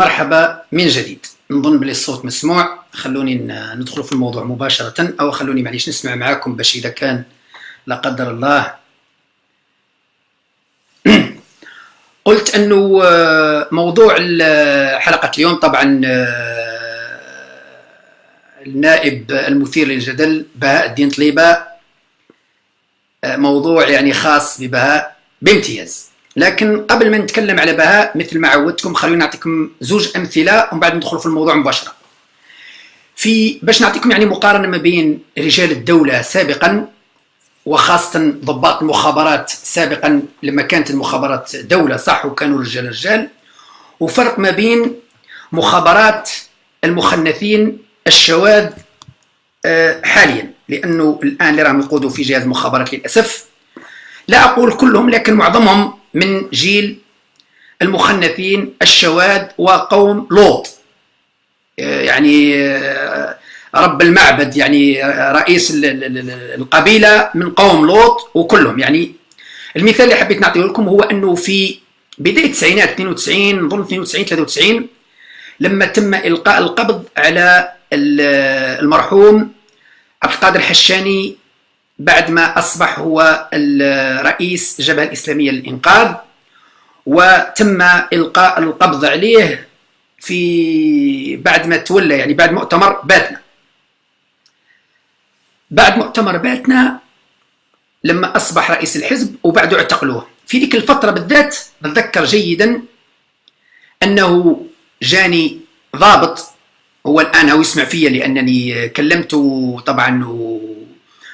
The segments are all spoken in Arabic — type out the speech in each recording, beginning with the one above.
مرحبا من جديد. نظن بلي الصوت مسموع. خلوني ندخل في الموضوع مباشرة. أو خلوني معليش نسمع معاكم باش إذا كان لا قدر الله. قلت أنه آه، موضوع حلقة اليوم طبعا آه، النائب المثير للجدل بهاء الدين طليبة. آه، موضوع يعني خاص ببهاء بامتياز. لكن قبل ما نتكلم على بهاء مثل ما عودتكم خلوني نعطيكم زوج أمثلة ومن بعد ندخل في الموضوع مباشرة. في باش نعطيكم يعني مقارنة ما بين رجال الدولة سابقا وخاصة ضباط المخابرات سابقا لما كانت المخابرات دولة صح؟ وكانوا رجال رجال. وفرق ما بين مخابرات المخنثين الشواذ آه، حاليا. لأنه الآن اللي راهم يقودوا في جهاز المخابرات للأسف لا أقول كلهم لكن معظمهم من جيل المخنثين الشواذ وقوم لوط. آه، يعني آه، رب المعبد يعني آه، رئيس القبيلة من قوم لوط وكلهم. يعني المثال اللي حبيت نعطيه لكم هو أنه في بداية التسعينات 92 نظن 92 93 لما تم إلقاء القبض على المرحوم عبد القادر الحشاني بعد ما أصبح هو رئيس الجبهة الإسلامية للإنقاذ وتم إلقاء القبض عليه في بعد ما تولى يعني بعد مؤتمر باتنا. بعد مؤتمر باتنا لما أصبح رئيس الحزب وبعده اعتقلوه. في ذيك الفترة بالذات بتذكر جيدا أنه جاني ضابط هو الآن هو يسمع فيا لأنني كلمته طبعا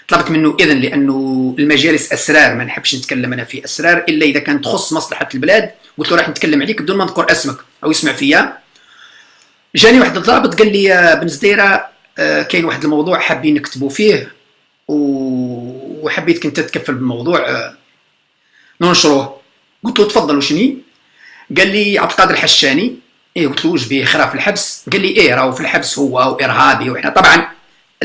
طلبت منه إذن لأنه المجالس أسرار ما نحبش نتكلم أنا في أسرار إلا إذا كانت تخص مصلحة البلاد قلت له راح نتكلم عليك بدون ما نذكر اسمك أو يسمع فيا. جاني واحد الضابط قال لي يا بن زديرة آه، كاين واحد الموضوع حابين نكتبوا فيه وحبيتك أنت تتكفل بالموضوع آه، ننشروه. قلت له تفضل وشني قال لي عبد القادر الحشاني. إيه قلت له وش بيه خرا في الحبس. قال لي إيه راهو في الحبس هو وإرهابي وإحنا طبعا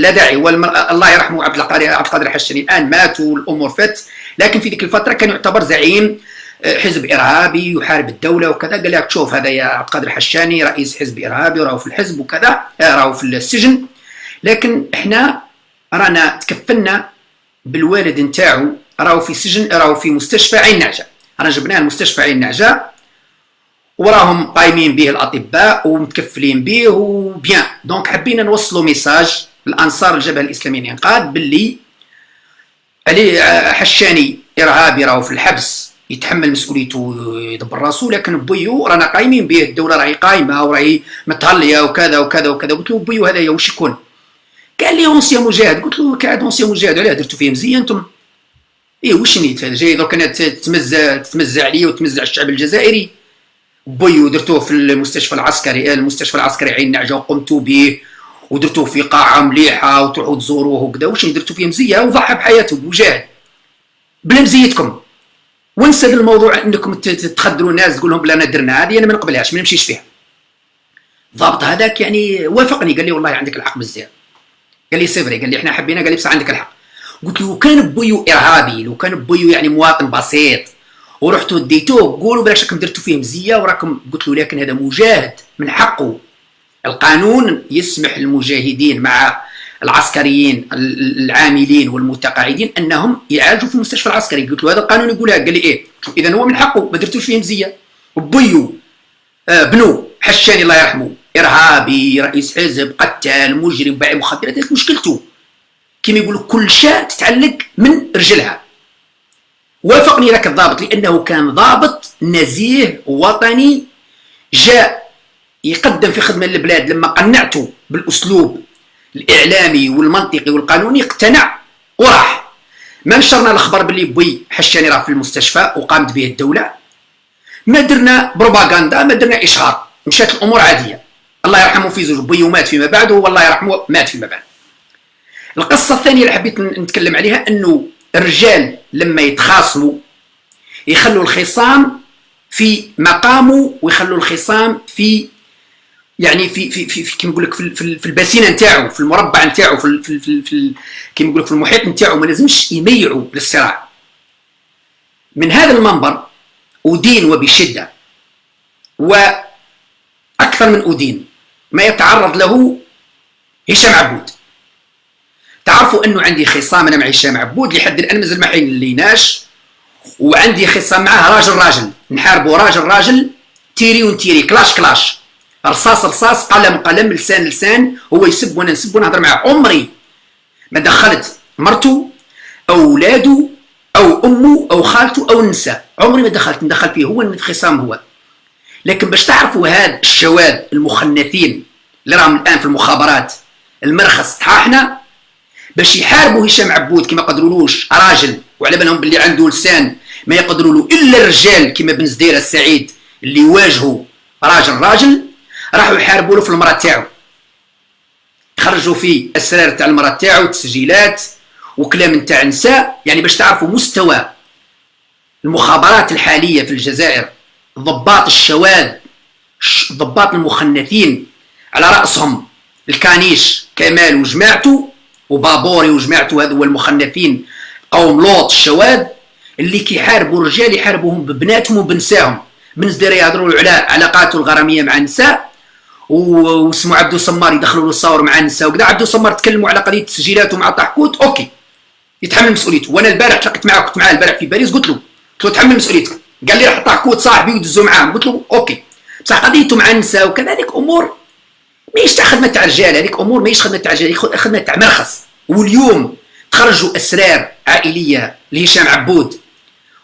لا داعي. الله يرحمه عبد القادر عبد القادر الحشاني الآن مات والامور فات لكن في ذيك الفترة كان يعتبر زعيم آه، حزب إرهابي يحارب الدولة وكذا. قال لك شوف هذا يا عبد القادر الحشاني رئيس حزب إرهابي راهو في الحزب وكذا آه، راهو في السجن. لكن إحنا رانا تكفلنا بالوالد نتاعو راهو في سجن راهو في مستشفى عين نعجة. رانا جبناه المستشفى عين نعجة وراهم قايمين به الأطباء ومتكفلين به وبيان دونك حبينا نوصلوا message الأنصار الجبهة الإسلامية للانقاذ باللي علي حشاني إرهابي راهو في الحبس يتحمل مسؤوليته ويدبر راسو لكن بويو رانا قايمين به الدولة راهي قايمة وراهي متهلية وكذا وكذا وكذا. قلت له بويو هذا واش يكون قال لي ancien مجاهد. قلت له كعاد ancien مجاهد علاه درتو فيه مزيه أنتم؟ إيه واش نيت جاي درك تمزع تمزع عليا وتمزع الشعب الجزائري. بويو درتوه في المستشفى العسكري المستشفى العسكري عين نعجة وقمتوا به ودرتوه في قاعة مليحة وتروحوا تزوروه وكذا. واش درتو فيه؟ مزية وضحى بحياته مجاهد بلا مزيتكم ونسى الموضوع انكم تخدروا الناس تقول لهم بلا أنا درنا هذه أنا ما نقبلهاش ما نمشيش فيها. الضابط هذاك يعني وافقني. قال لي والله عندك الحق بزاف قال لي c'est vrai قال لي إحنا حبينا. قال لي بس عندك الحق. قلت له كان بويو إرهابي لو كان بويو يعني مواطن بسيط ورحتوا وديتوه قولوا بلاش راكم درتوا فيه مزية وراكم قلت له لكن هذا مجاهد من حقه. القانون يسمح للمجاهدين مع العسكريين العاملين والمتقاعدين أنهم يعالجوا في المستشفى العسكري. قلت له هذا القانون يقولها؟ قال لي إيه. اذا هو من حقه ما درتوش فيه مزية. بيو آه بنو حشاني الله يرحمه إرهابي رئيس حزب قتال مجرم بايع مخدرات مشكلته. كما يقولوا كل شاة تتعلق من رجلها. وافقني ذاك الضابط لأنه كان ضابط نزيه وطني جاء يقدم في خدمة للبلاد لما قنعته بالأسلوب الإعلامي والمنطقي والقانوني اقتنع وراح. ما نشرنا الخبر باللي بوي حشاني راه في المستشفى وقامت به الدولة. ما درنا بروباغندا ما درنا إشهار. مشات الأمور عادية. الله يرحمه في زوج بوي ومات فيما بعد والله يرحمه مات فيما بعد. القصة الثانية اللي حبيت نتكلم عليها إنه الرجال لما يتخاصموا يخلوا الخصام في مقامه ويخلوا الخصام في يعني في في في, في كيما نقول لك في, في, في نتاعو في المربع نتاعو في في في, في كيما نقول لك في المحيط نتاعو ما لازمش يميعوا للصراع. من هذا المنبر أدين وبشدة أكثر من ادين ما يتعرض له هشام عبود. تعرفوا أنه عندي خصام أنا مع هشام عبود لحد الآن مازال ما حين ليناش وعندي خصام معاه راجل راجل. نحاربوا راجل راجل تيري ونتيري كلاش كلاش. رصاص رصاص قلم قلم لسان لسان هو يسب وأنا نسب ونهضر معاه عمري. ما دخلت مرته اولاده أو أمه أو خالته أو النساء عمري ما دخلت ندخل فيه. هو الخصام هو. لكن باش تعرفوا هاد الشواذ المخنثين اللي راهم الآن في المخابرات المرخص تاعنا باش يحاربوا هشام عبود كما قدرولوش راجل وعلى بالهم باللي عنده لسان ما يقدروا له إلا الرجال كما بن زدير السعيد اللي يواجهوا راجل راجل راحوا يحاربوا له في المرأة تاعو. خرجوا فيه اسرار تاع المرأة تاعو تسجيلات وكلام نتاع نساء يعني باش تعرفوا مستوى المخابرات الحالية في الجزائر ضباط الشواذ ضباط المخنثين على رأسهم. الكانيش كمال وجماعته وبابوري وجماعته هذو المخنثين قوم لوط الشواذ اللي كيحاربوا الرجال يحاربوهم ببناتهم وبنساهم. بنزدير يهضروا على علاقاته الغرامية مع النساء واسمه عبدو سمار يدخلوا له الصور مع النساء وكذا. عبدو سمار تكلموا على قضية تسجيلاته مع طحكوت OK. يتحمل مسؤوليته. وأنا البارح تلاقيت معاه كنت معاه البارح في باريس قلت له قلت له تحمل مسؤوليتك. قال لي راح طحكوت صاحبي ودزوا معاه قلت له OK. بصح قضيته مع النساء وكذلك أمور ماهيش تاع خدمة تاع الرجال هذيك أمور ماهيش خدمة تاع الرجال خدمة تاع مرخص. واليوم تخرجوا أسرار عائلية لهشام عبود.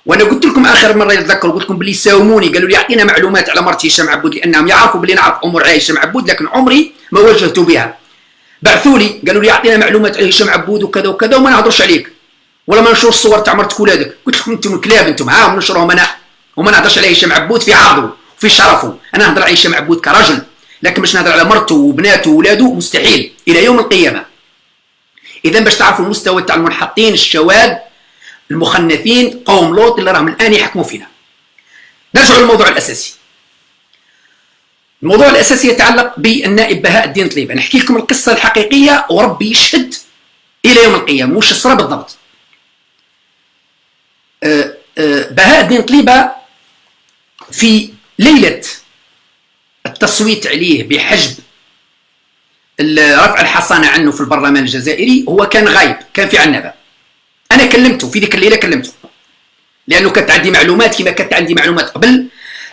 وأنا قلت لكم آخر مرة يتذكر قلت لكم بلي ساوموني قالوا لي أعطينا معلومات على مرتي هشام عبود لأنهم يعرفوا بلي نعرف امور على هشام عبود لكن عمري ما واجهت بها. بعثوا لي قالوا لي أعطينا معلومات على هشام عبود وكذا وكذا وما نهضرش عليك. ولا ما نشوف الصور تاع مرتك ولادك. قلت لكم أنتم كلاب أنتم ها ونشرهم أنا. وما نهضرش على هشام عبود في عرضه في شرفه. أنا نهضر على هشام عبود كرجل لكن باش نهضر على مرته وبناته وولاده مستحيل إلى يوم القيامة. اذا باش تعرفوا المستوى تاع المنحطين الشواذ المخنثين قوم لوط اللي راهم الآن يحكموا فينا. نرجع للموضوع الأساسي. الموضوع الأساسي يتعلق بالنائب بهاء الدين طليبة. نحكي لكم القصة الحقيقية وربي يشهد إلى يوم القيامة. وش الصرا بالضبط؟ أه، أه، بهاء الدين طليبة في ليلة التصويت عليه بحجب رفع الحصانة عنه في البرلمان الجزائري هو كان غايب كان في عنبه أنا كلمته في ذيك الليلة كلمته. لأنه كانت عندي معلومات كما كانت عندي معلومات قبل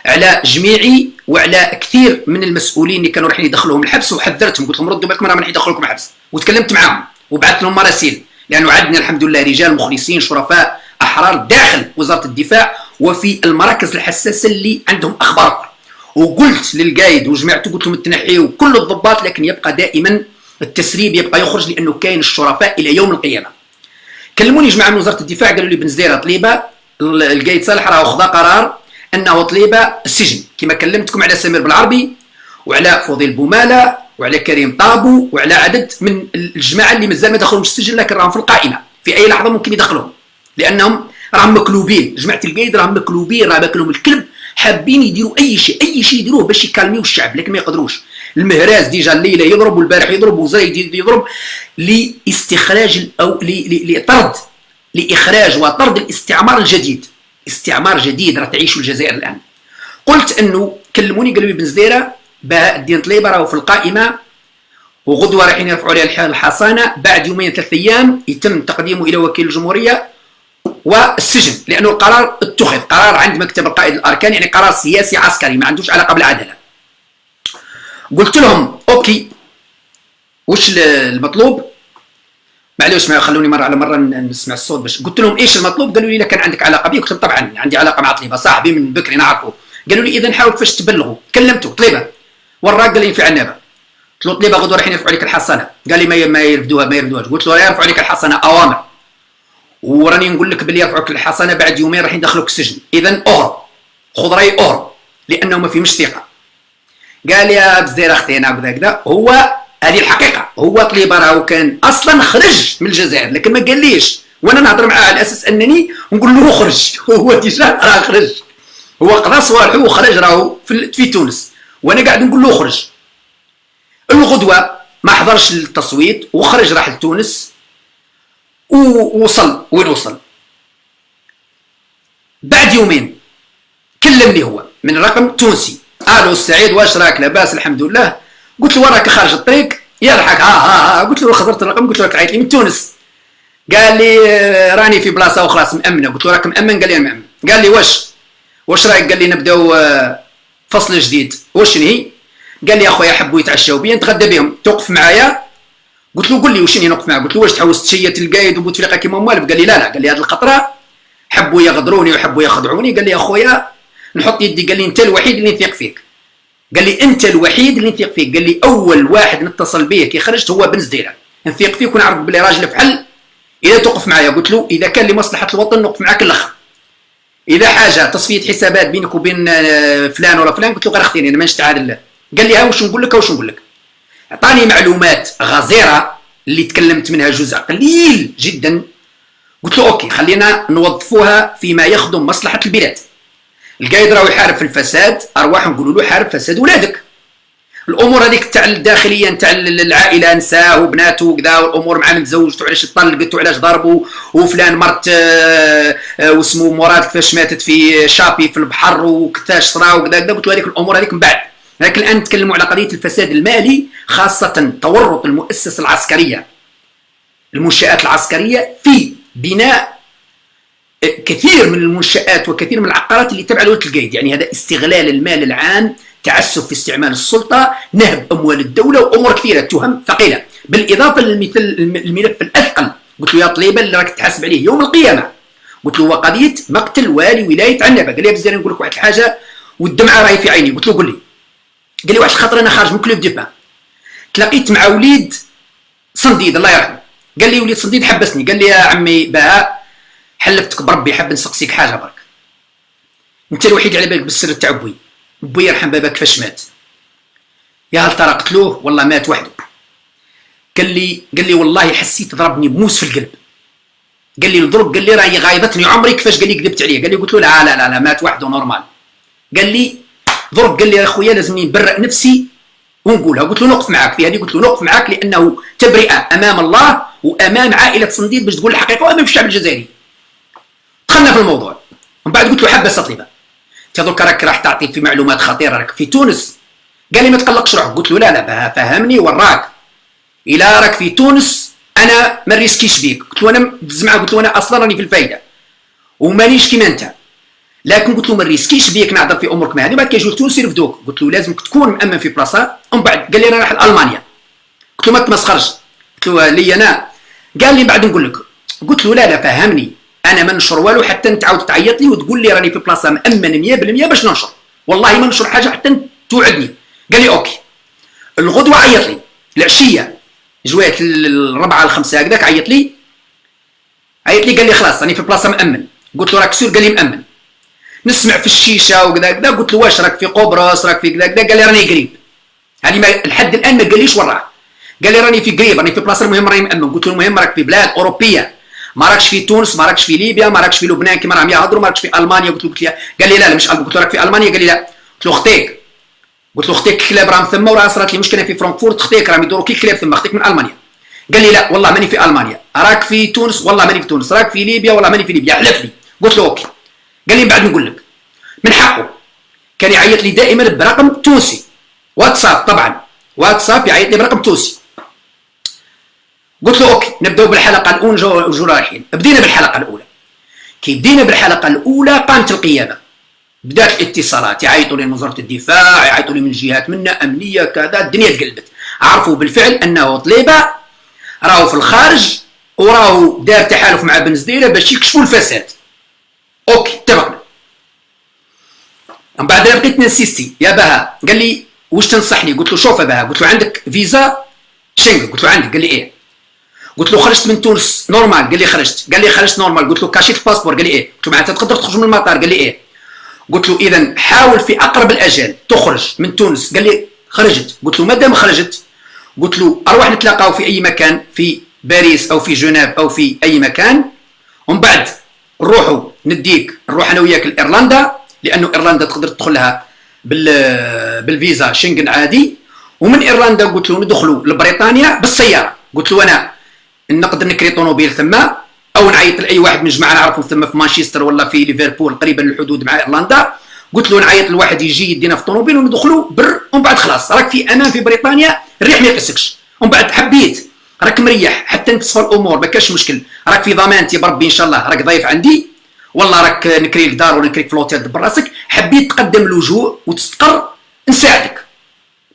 على جميعي وعلى كثير من المسؤولين اللي كانوا رايحين يدخلوهم الحبس وحذرتهم. قلت لهم ردوا بالكم راه راح يدخلوكم حبس وتكلمت معاهم وبعثت لهم مراسيل. لأنه عندنا الحمد لله رجال مخلصين شرفاء أحرار داخل وزارة الدفاع وفي المراكز الحساسة اللي عندهم أخبار. وقلت للقايد وجماعته قلت لهم تنحيوا كل الضباط لكن يبقى دائما التسريب يبقى يخرج لأنه كاين الشرفاء إلى يوم القيامة. كلموني جماعة من وزارة الدفاع قالوا لي بن زديره طليبه القايد صالح راه خذا قرار أنه طليبه السجن. كما كلمتكم على سمير بالعربي وعلى فضيل بومالة وعلى كريم طابو وعلى عدد من الجماعة اللي مازال ما دخلوش السجن لكن راهم في القائمة. في أي لحظة ممكن يدخلوهم لأنهم راهم مكلوبين. جماعة القايد راهم مكلوبين راه باكلهم الكلب حابين يديروا أي شيء أي شيء يديروه باش يكالميو الشعب لكن ما يقدروش. المهراز déjà الليلة يضرب والبارح يضرب وزايد يضرب لاستخراج أو لطرد لإخراج وطرد الاستعمار الجديد. استعمار جديد راه تعيش الجزائر الآن. قلت أنه كلموني قالوا لي بن زديرة بهاء الدين طليبة راهو في القائمة وغدوة رايحين يرفعوا عليها الحصانة بعد يومين ثلاث أيام يتم تقديمه إلى وكيل الجمهورية والسجن لأنه القرار اتخذ قرار عند مكتب القائد الاركان يعني قرار سياسي عسكري ما عندوش علاقة بالعدالة. قلت لهم OK وش المطلوب؟ معليش ما خلوني مرة على مرة نسمع الصوت باش قلت لهم إيش المطلوب؟ قالوا لي كان عندك علاقة بي قلت لهم طبعا عندي علاقة مع طليبة صاحبي من بكري نعرفه. قالوا لي اذا حاول كيفاش تبلغوا كلمته طليبة. وراك قال لي في عنابه قلت له طليبة غدوة رايحين يرفعوا عليك الحصانة. قال لي ما يرفدوها ما يرفدوهاش. قلت له يرفعوا عليك الحصانة أوامر. وراني نقول لك بلي يرفعوك الحصانه بعد يومين راح يدخلوك السجن. اذا اهرب خذ رأي اهرب لأنه ما فيهمش ثقه قال يا بزير أختي أنا كذا كذا هو هذه الحقيقة. هو طليبه راهو كان أصلا خرج من الجزائر لكن ما قاليش. وأنا نهضر معاه على أساس أنني نقول له خرج. هو ديجا راه خرج. هو قضى صوالحه وخرج راهو في, في تونس. وأنا قاعد نقول له خرج. الغدوة ما حضرش التصويت وخرج راح لتونس ووصل. وين وصل؟ بعد يومين كلمني هو من رقم تونسي. ألو السعيد واش راك لاباس؟ الحمد لله. قلت له وراك خارج الطريق؟ يضحك. ها ها ها. قلت له خسرت الرقم قلت له راك عيط لي من تونس. قال لي آه، راني في بلاصة أخرى مامنه قلت له راك مأمن؟ قال لي مأمن. قال لي واش؟ واش رايك؟ قال لي نبداو آه، فصل جديد. واش هي قال لي أخويا حبوا يتعشاو بيا نتغدى بهم. توقف معايا. قلت له قول لي وشني نوقف معاك؟ قلت له واش تحوس تشيت القايد وبوتفليقه كيما موالف قال لي لا لا. قال لي هذه الخطره حبوا يغدروني وحبوا يخدعوني قال لي أخويا نحط يدي قال لي أنت الوحيد اللي نثيق فيك. قال لي أنت الوحيد اللي نثيق فيك. قال لي أول واحد نتصل به كي خرجت هو بن زديره نثيق فيك ونعرف بلي راجل فحل إذا توقف معايا قلت له إذا كان لمصلحة الوطن نوقف معاك الأخر. إذا حاجة تصفية حسابات بينك وبين آه، فلان ولا فلان قلت له غير اختيني أنا مانيش تعادل قال لي ها واش نقول لك؟ واش نقول لك؟ عطاني معلومات غزيرة اللي تكلمت منها جزء قليل جدا. قلت له OK خلينا نوظفوها فيما يخدم مصلحة البلاد. القايد راهو يحارب في الفساد ارواح نقولوا له حارب فساد ولادك. الأمور هذيك تاع الداخلية تاع العائلة نساه وبناته وكذا والأمور مع من تزوجته علاش طلقت وعلاش ضربوا وفلان مرت آه، آه، واسمه مراد كيفاش ماتت في شابي في البحر وكيفاش صرا وكذا كذا قلت هذيك الأمور هذيك من بعد. لكن الآن نتكلموا على قضية الفساد المالي خاصة تورط المؤسسة العسكرية. المنشآت العسكرية في بناء كثير من المنشآت وكثير من العقارات اللي تبع لولاية القايد يعني هذا استغلال المال العام تعسف في استعمال السلطة نهب أموال الدولة وأمور كثيرة تهم ثقيلة. بالإضافة للمثل الملف الأثقل. قلت له يا طليبة اللي راك تحاسب عليه يوم القيامة. قلت له وقضية مقتل والي ولاية عنابة. قال لي بزاف نقول لك واحد الحاجة والدمعة راهي في عيني. قلت له قول لي. قال لي واحد الخطر أنا خارج من Club des Pins تلاقيت مع وليد صنديد الله يرحمه. قال لي وليد صنديد حبسني. قال لي يا عمي بهاء حلفتك بربي حاب نسقسيك حاجة برك. أنت الوحيد على بالك بالسر تاع بوي بوي يرحم بابا كيفاش مات. يا هل ترى قتلوه؟ والله مات وحده. قال لي قال لي والله حسيت ضربني بموس في القلب. قال لي الضرب قال لي راهي غايضتني عمري كيفاش قال لي كذبت عليه. قال لي قلت له لا لا لا, لا مات وحده normal. قال لي ضرب قال لي يا أخويا لازمني نبرئ نفسي ونقولها. قلت له نقف معك في هذه قلت له نقف معك لأنه تبرئة أمام الله وأمام عائلة صنديد باش تقول الحقيقة وأمام الشعب الجزائري. دخلنا في الموضوع. ومن بعد قلت له حبس طليبة درك راك راح تعطي في معلومات خطيرة راك. في تونس. قال لي ما تقلقش روحك. قلت له لا لا فهمني وراك. إلى راك في تونس أنا ما نريسكيش بيك. قلت له أنا معاه قلت له أنا أصلا راني في الفايدة. ومانيش كيما أنت. لكن قلت له ما نريسكيش بيك نعذر في امورك ما هذه بعد كيجيو تونس يرفدوك قلت له لازمك تكون مأمن في بلاصه ومن بعد قال لي أنا رايح لألمانيا. قلت له ما تمسخرش. قلت له لي أنا. قال لي بعد نقول لك. قلت له لا لا فهمني. أنا ما ننشر والو حتى انت تعاود تعيط لي وتقول لي راني في بلاصة مامن 100% باش ننشر. والله ما ننشر حاجة حتى توعدني. قال لي OK. الغدوة عيط لي. العشية. جوات الربعة الخمسة هكذاك عيط لي. عيط لي قال لي خلاص راني في بلاصة مأمن. قلت له راك sûr؟ قال لي مأمن. نسمع في الشيشة وكذا كذا. قلت له واش راك في قبرص؟ راك في كذا كذا. قال لي راني قريب. هذه ما لحد الآن ما قاليش وين راه قال لي راني في قريب راني في بلاصة المهم راني مأمن. قلت له المهم راك في بلاد أوروبية. ما راكش في تونس ما راكش في ليبيا ما راكش في لبنان كما راهم يهضروا ما راكش في ألمانيا. قلت له قلت له قال لي لا لا مش قلت له راك في ألمانيا؟ قال لي لا. قلت له أختيك. قلت له أختيك كلاب راهم ثم وراه صارت لي مشكلة في فرانكفورت. أختيك راهم يدوروا كي كلاب ثم أختيك من ألمانيا. قال لي لا والله ماني في ألمانيا. راك في تونس؟ والله ماني في تونس. راك في ليبيا؟ والله ماني في ليبيا. حلف لي. قلت له OK. قال لي بعد نقول لك. من حقه. كان يعيط لي دائما برقم تونسي. واتساب طبعا. واتساب يعيط لي برقم تونسي. قلت له OK نبداو بالحلقة الأولى نجو رايحين. بدينا بالحلقة الأولى. كي بدينا بالحلقة الأولى قامت القياده بدات الاتصالات. يعيطوا لي من وزارة الدفاع يعيطوا لي من جهات منا أمنية كذا الدنيا تقلبت. عرفوا بالفعل أنه طليبة راهو في الخارج وراهو دار تحالف مع بن زديرة باش يكشفوا الفساد. OK اتفقنا. من بعد بقيت نسيستي. يا بها قال لي واش تنصحني؟ قلت له شوف يا بها. قلت له عندك فيزا؟ شنغن قلت له عندك. قال لي إيه. قلت له خرجت من تونس normal قال لي خرجت. قال لي خرجت normal قلت له كاشيت ال passeport قال لي إيه؟ قلت له معناتها تقدر تخرج من المطار. قال لي إيه؟ قلت له اذا حاول في أقرب الاجال تخرج من تونس. قال لي خرجت. قلت له مادام خرجت. قلت له أروح نتلاقاو في أي مكان؟ في باريس أو في جنيف أو في أي مكان. ومن بعد نروحوا نديك نروح أنا وياك لإيرلندا لأنه إيرلندا تقدر تدخلها بال بالفيزا شنغن عادي. ومن إيرلندا قلت له ندخلوا لبريطانيا بالسيارة. قلت له أنا نقدر نكري طوموبيل ثم أو نعيط لأي واحد من الجماعه نعرفهم ثم في مانشستر ولا في ليفربول قريبا للحدود مع إيرلندا. قلت له نعيط لواحد يجي يدينا في الطوموبيل وندخلوا بر ومن بعد خلاص راك في أمان في بريطانيا الريح ما يقسكش. ومن بعد حبيت. راك مريح حتى نتصفى الأمور ما كاش مشكل. راك في ضمانتي بربي إن شاء الله. راك ضيف عندي. والله راك نكري لك دار ولا نكري لك ف l'hôtel دبر راسك. حبيت تقدم اللجوء وتستقر. نساعدك.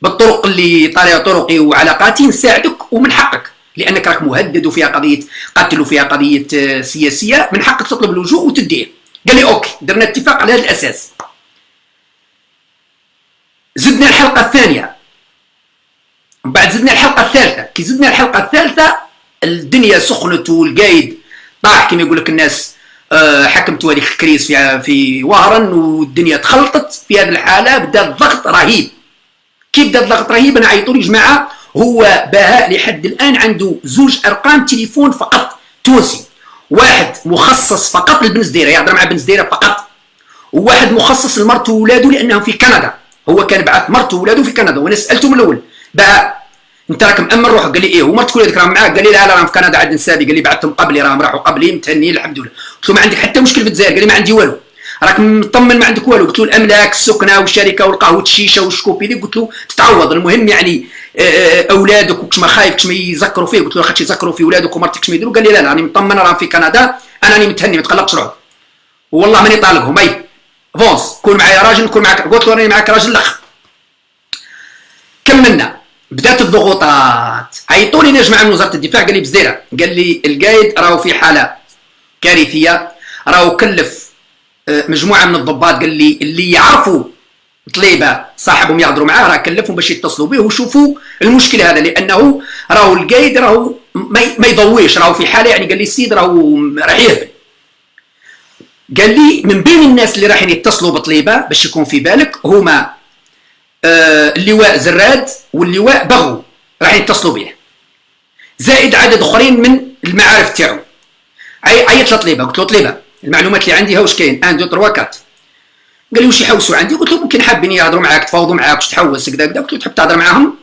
بالطرق اللي طريقه طرقي وعلاقاتي نساعدك ومن حقك. لأنك راك مهدد وفيها قضية قتل وفيها قضية آه، سياسية من حقك تطلب اللجوء وتديه. قال لي OK درنا اتفاق على هذا الأساس. زدنا الحلقة الثانية. بعد زدنا الحلقة الثالثة كي زدنا الحلقة الثالثة الدنيا سخنت والقايد طاح كما يقول لك الناس آه، حكمتوا هذيك الكريس في في وهران والدنيا تخلطت في هذه الحالة بدا الضغط رهيب. كي بدا الضغط رهيب؟ أنا عيطوا لي جماعة هو بهاء لحد الآن عنده زوج أرقام تليفون فقط تونسي واحد مخصص فقط لبن زديرة يهضر مع بن زديرة فقط. وواحد مخصص لمرته وولاده لأنهم في كندا. هو كان بعث مرته وولاده في كندا وأنا سالته من الأول بهاء أنت راك مأمن روحك؟ قال لي إيه. ومرتك ولادك راهم معاك؟ قال لي لا لا راهم في كندا عاد نسابي قال لي بعثتهم قبلي راهم راحوا قبلي متهنيين الحمد لله. قلت له ما عندك حتى مشكل في الجزائر؟ قال لي ما عندي والو. راك مطمن ما عندك والو؟ قلت له الأملاك السكنة والشركة والقهوة الشيشة والشكوبي قلت له تتعوض المهم يعني آه، آه، أولادك وكش ما خايف كش ما يذكروا فيه قلت له خاطش يذكروا في أولادك ومرتك كش ما يديروا قال لي لا لا راني مطمن راهم في كندا. أنا راني متهني ما تقلقش روحك والله ماني طالقهم. أي fonce كون معايا راجل نكون معاك قلت له راني معاك راجل الاخ كملنا. بدأت الضغوطات. عيطوا لي جماعة من وزارة الدفاع قال لي بزديره قال لي القايد راهو في حالة كارثية راهو كلف مجموعة من الضباط قال لي اللي يعرفوا طليبة صاحبهم يهضروا معاه راه كلفهم باش يتصلوا به ويشوفوا المشكلة هذا لأنه راهو القايد راهو ما يضويش راهو في حالة يعني قال لي السيد راهو راح يهبل. قال لي من بين الناس اللي راح يتصلوا بطليبة باش يكون في بالك هما آه اللواء زراد واللواء بغو راح يتصلوا به زائد عدد أخرين من المعارف تاعو. عيط لطليبة قلت له طليبة المعلومات اللي عندي ها واش كاين؟ 1 2 3 4 قال لي واش يحوسوا عندي؟ قلت له ممكن حابين يهضروا معاك تفاوضوا معاك واش تحوس كذا كذا قلت له تحب تهضر معاهم؟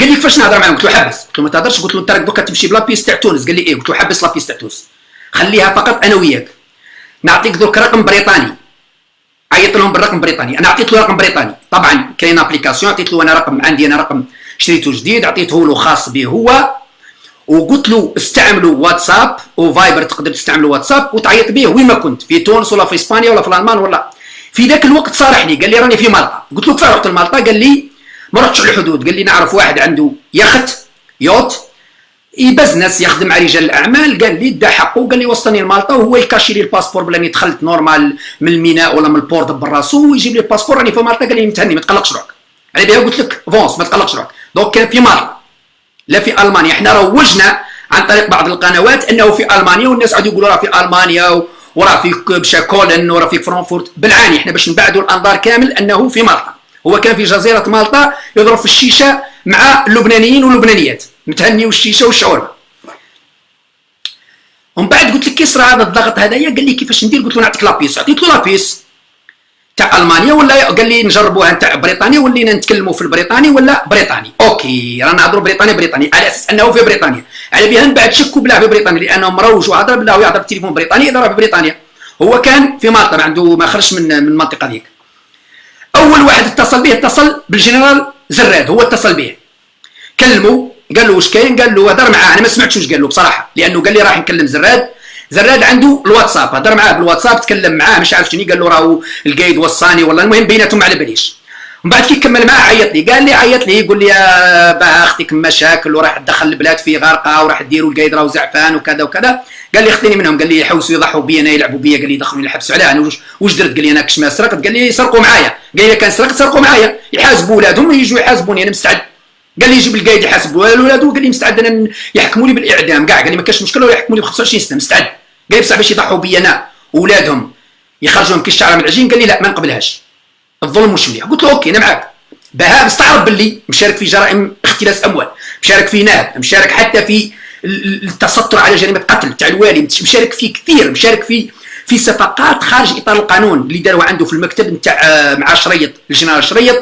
قال لي كيفاش نهضر معاهم؟ قلت له حبس. قلت له ما تهضرش. قلت له انت راك دوكا تمشي ب la puce تاع تونس. قال لي إيه. قلت له حبس la puce تاع تونس. خليها فقط أنا وياك. نعطيك درك رقم بريطاني. عيط لهم بالرقم بريطاني. أنا عطيت له رقم بريطاني. طبعا كاين application. عطيت له أنا رقم. عندي أنا رقم. شريته جديد. عطيته له خاص به هو. وقلت له استعملوا واتساب وفايبر تقدر تستعملوا واتساب وتعيط به وين ما كنت في تونس ولا في إسبانيا ولا في الألمان ولا. في ذاك الوقت صارح لي قال لي راني في مالطا. قلت له كيف رحت لمالطا؟ قال لي ما رحتش على الحدود قال لي نعرف واحد عنده يخت yacht يبزنس يخدم مع رجال الأعمال. قال لي دا حقه قال لي وصلني لمالطا وهو يكاشي لي الباسبور بلاني دخلت normal من الميناء ولا من ال port براسو ويجيب لي الباسبور راني في مالطا قال لي متهني ما تقلقش روحك. على بها قلت لك fonce ما تقلقش روحك. donc كان في مالطا. لا في ألمانيا. إحنا روجنا عن طريق بعض القنوات إنه في ألمانيا والناس عادوا يقولوا راه في ألمانيا وراه في بشا كولن وراه في فرانكفورت. بالعاني إحنا باش نبعدوا الأنظار كامل إنه في مالطا. هو كان في جزيرة مالطا يضرب في الشيشة مع اللبنانيين واللبنانيات متهني والشيشه والشاورما ومن بعد قلت لك كي هذا الضغط هذايا؟ قال لي كيفاش ندير؟ قلت له نعطيك la puce. عطيت له la puce. تاع ألمانيا ولا قال لي نجربوها تاع بريطانيا ولينا نتكلموا في البريطاني ولا بريطاني؟ OK رانا نهضروا بريطاني بريطاني. على أساس أنه في بريطانيا. على بها من بعد شكوا بلا في بريطانيا لأنه مروج وهضر بلا يهضر بالتليفون بريطاني إذا راه في بريطانيا. هو كان في مالطا ما عنده ما خرجش من من المنطقة ذيك أول واحد اتصل به اتصل بالجنرال زراد هو اتصل به. كلمه قال له واش كاين؟ قال له هضر معاه. أنا ما سمعتش واش قال له بصراحة لأنه قال لي راح نكلم زراد. زراد عنده الواتساب هضر معاه بالواتساب تكلم معاه مش عارف شنو قال له راهو القايد وصاني والله المهم بيناتهم على باليش من بعد كي كمل معاه عيط لي قال لي عيط لي يقول لي باه أختك مشاكل وراح تدخل البلاد في غرقه وراح ديروا القايد راهو زعفان وكذا وكذا قال لي اختني منهم قال لي يحوسوا يضحوا بي أنا يلعبوا بي قال لي يدخلوني الحبس علاه أنا واش درت قال لي أنا كش ما سرقت قال لي سرقوا معايا قال لي كان سرقت سرقوا معايا يحاسبوا ولادهم يجوا يحاسبوني أنا مستعد قال لي يجيب القايد يحاسب ولادو قال لي مستعد أنا يحكموا لي بالاعدام كاع قال لي ما كاش مشكله يحكموا لي ب 25 سنه مستعد قال بصح باش يضحوا بي أنا وولادهم يخرجوهم كي الشعره من العجين قال لي لا ما نقبلهاش. الظلم مش مليح. قلت له OK أنا معاك. باها مستعرف باللي مشارك في جرائم اختلاس أموال مشارك في نهب مشارك حتى في التستر على جريمه قتل تاع الوالي مشارك في كثير مشارك في في صفقات خارج إطار القانون اللي داروا عنده في المكتب نتاع آه، مع شريط الجنرال شريط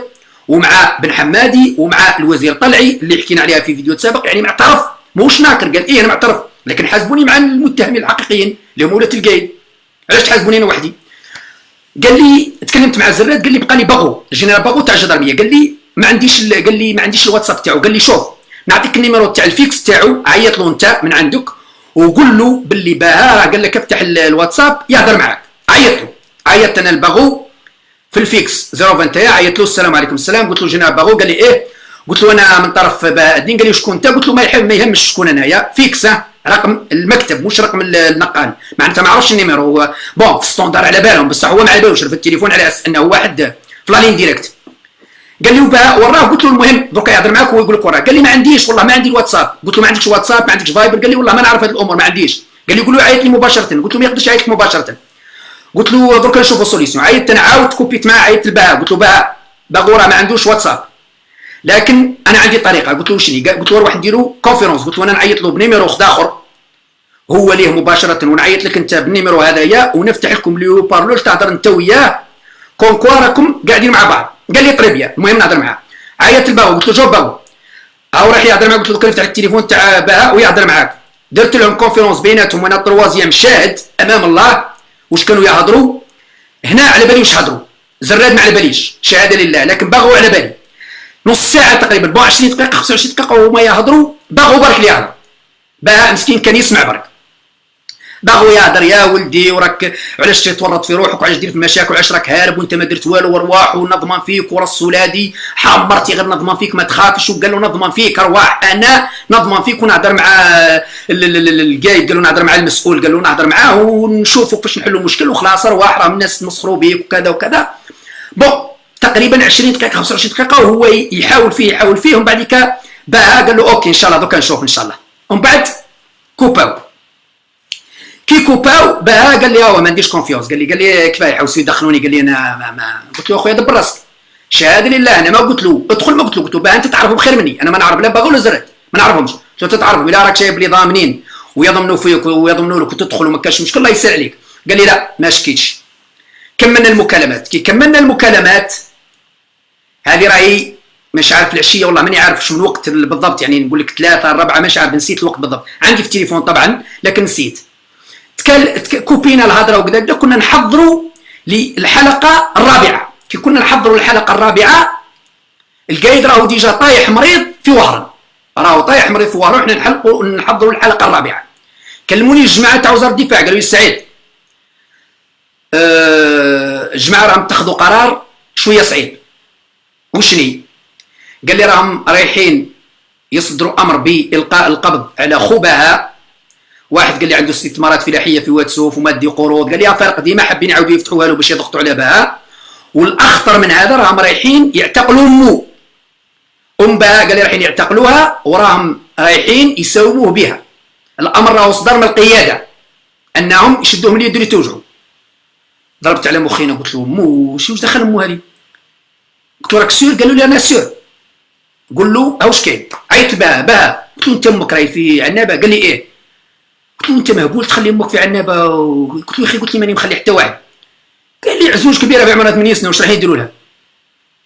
ومع بن حمادي ومع الوزير طلعي اللي حكينا عليها في فيديو سابق يعني معترف موش ناكر. قال إيه أنا معترف. لكن حاسبوني مع المتهمين الحقيقيين اللي هم ولاد القايد علاش تحاسبوني أنا وحدي؟ قال لي تكلمت مع زراد قال لي بقى لي باغو. الجنرال باغو تاع الجدرمية. قال لي ما عنديش قال لي ما عنديش الواتساب تاعو. قال لي شوف نعطيك ال numéro تاع ال fixe تاعو عيط له انت من عندك وقول له باللي باها. قال لك افتح الواتساب يهضر معاك. عيط له. عيطت أنا لباغو في ال fixe 021 عيط له السلام عليكم السلام. قلت له جنرال باغو. قال لي إيه؟ قلت له أنا من طرف بهاء الدين. قال لي شكون أنت؟ قلت له ما يحب ما يهمش شكون أنايا. fixe رقم المكتب مش رقم النقال معناتها ما عرفش ال numéro هو bon في standard على بالهم بصح هو ما على بالوش في التليفون على أساس إنه واحد في la ligne directe. قال لي وراه قلت له المهم دوكا يهضر معاك ويقول لك وراه. قال لي ما عنديش والله ما عندي الواتساب. قلت له ما عندكش واتساب ما عندكش فايبر؟ قال لي والله ما نعرف هذه الأمور ما عنديش. قال لي قول له عيط لي مباشرة. قلت له ما يقدرش يعيط مباشرة. قلت له درك نشوفوا solution عيطت أنا عاودت كوبيت معاه عيطت لباها قلت له باها باغو راه ما عندوش واتساب. لكن أنا عندي طريقة. قلت له شني قلت له نروح نديرو conférence قلت له أنا نعيط له ب numéro اخر هو ليه مباشرة ونعيط لك أنت بال numéro هذايا ونفتح لكم les haut-parleurs تهضر أنت وياه؟ comme quoi راكم قاعدين مع بعض. قال لي très bien المهم نهضر معاه. عيط لباغو قلت له جو باو. هاو راح يهضر معاك. قلت له نفتح التليفون تاع باها ويهضر معاك. درت لهم conférence بيناتهم وأنا troisième شاهد أمام الله. واش كانوا يهضروا؟ هنا على بالي واش هضروا. زراد ما على باليش شهادة لله. لكن باغوا على بالي نص ساعة تقريبا 20 دقيقة 25 دقيقة وهما يهضروا باغوا برك اللي يهضر باها مسكين كان يسمع برك. باغو يهضر يا ولدي وراك علاش تورط في روحك؟ وعلاش دير في المشاكل وعلاش راك هارب وانت ما درت والو ورواح ونضمن فيك وراس ولادي ومرتي غير نضمن فيك ما تخافش. وقال له نضمن فيك أرواح. أنا نضمن فيك ونهضر مع القايد. قال له نهضر مع المسؤول. قال له نهضر معاه ونشوفوا كيفاش نحلوا المشكل. وخلاص أرواح راهم الناس تمسخروا بيك وكذا وكذا. bon تقريبا 20 دقيقة 25 دقيقة وهو يحاول فيه يحاول فيه ومن بعد باها قال له OK إن شاء الله دوكا نشوف إن شاء الله. ومن بعد كوباو. كي كوباو باها قال لي هو ما عنديش confiance قال لي قال لي كفاية حوسوا يدخلوني قال لي أنا ما, ما. قلت له أخويا دبر راسك. شهادة لله أنا ما قلت له. ادخل ما قلت له. قلت له باها أنت تعرفهم خير مني. أنا ما نعرف لا باغو ولا زراد ما نعرفهمش. قلت له تعرفهم إلا راك شايف لي ضامنين. ويضمنوا فيك ويضمنوا لك وتدخل وما كانش مشكل الله يسهل عليك قال لي لا ما شكيتش. كملنا المكالمات. كي كملنا المكالمات هذه راهي مش عارف العشية والله ماني عارف شو الوقت بالضبط يعني نقول لك ثلاثة الرابعه مش عارف نسيت الوقت بالضبط. عندي في التليفون طبعا لكن نسيت. كوبينا الهضرة وكذا كنا نحضروا للحلقة الرابعة. كي كنا نحضروا الحلقة الرابعة القايد راهو déjà طايح مريض في وهران. راهو طايح مريض في وهران نحلقوا نحضروا الحلقة الرابعة. كلموني الجماعة تاع وزارة الدفاع قالوا لي سعيد. أه الجماعة راهم اتخذوا قرار شوية صعيب. وشني؟ قال لي راهم رايحين يصدروا أمر بإلقاء القبض على خبهاء واحد قال لي عنده استثمارات فلاحية في واد سوف ومادي قروض. قال لي فرق ديما حابين يعاودوا يفتحوها له باش يضغطوا على بها. والأخطر من هذا راهم رايحين يعتقلوا أمه. ام بها قال لي رايحين يعتقلوها وراهم رايحين يساوموه بها. الأمر راهو صدر من القيادة أنهم يشدوه من اليد اللي توجعوا ضربت على مخينا قلت له مو واش دخل امو هذه قلت له راك سير؟ قالوا لي أنا سير. قول له هاوش كاين؟ عيط بها بها. قلت له أنت أمك راهي في عنابة؟ قال لي إيه. قلت له أنت مهبول تخلي أمك في عنابة؟ قلت له يا أخي قلت لي ماني مخلي حتى واحد. قال لي عزوز كبيرة بعمرها 8 سنه واش راح يديروا لها؟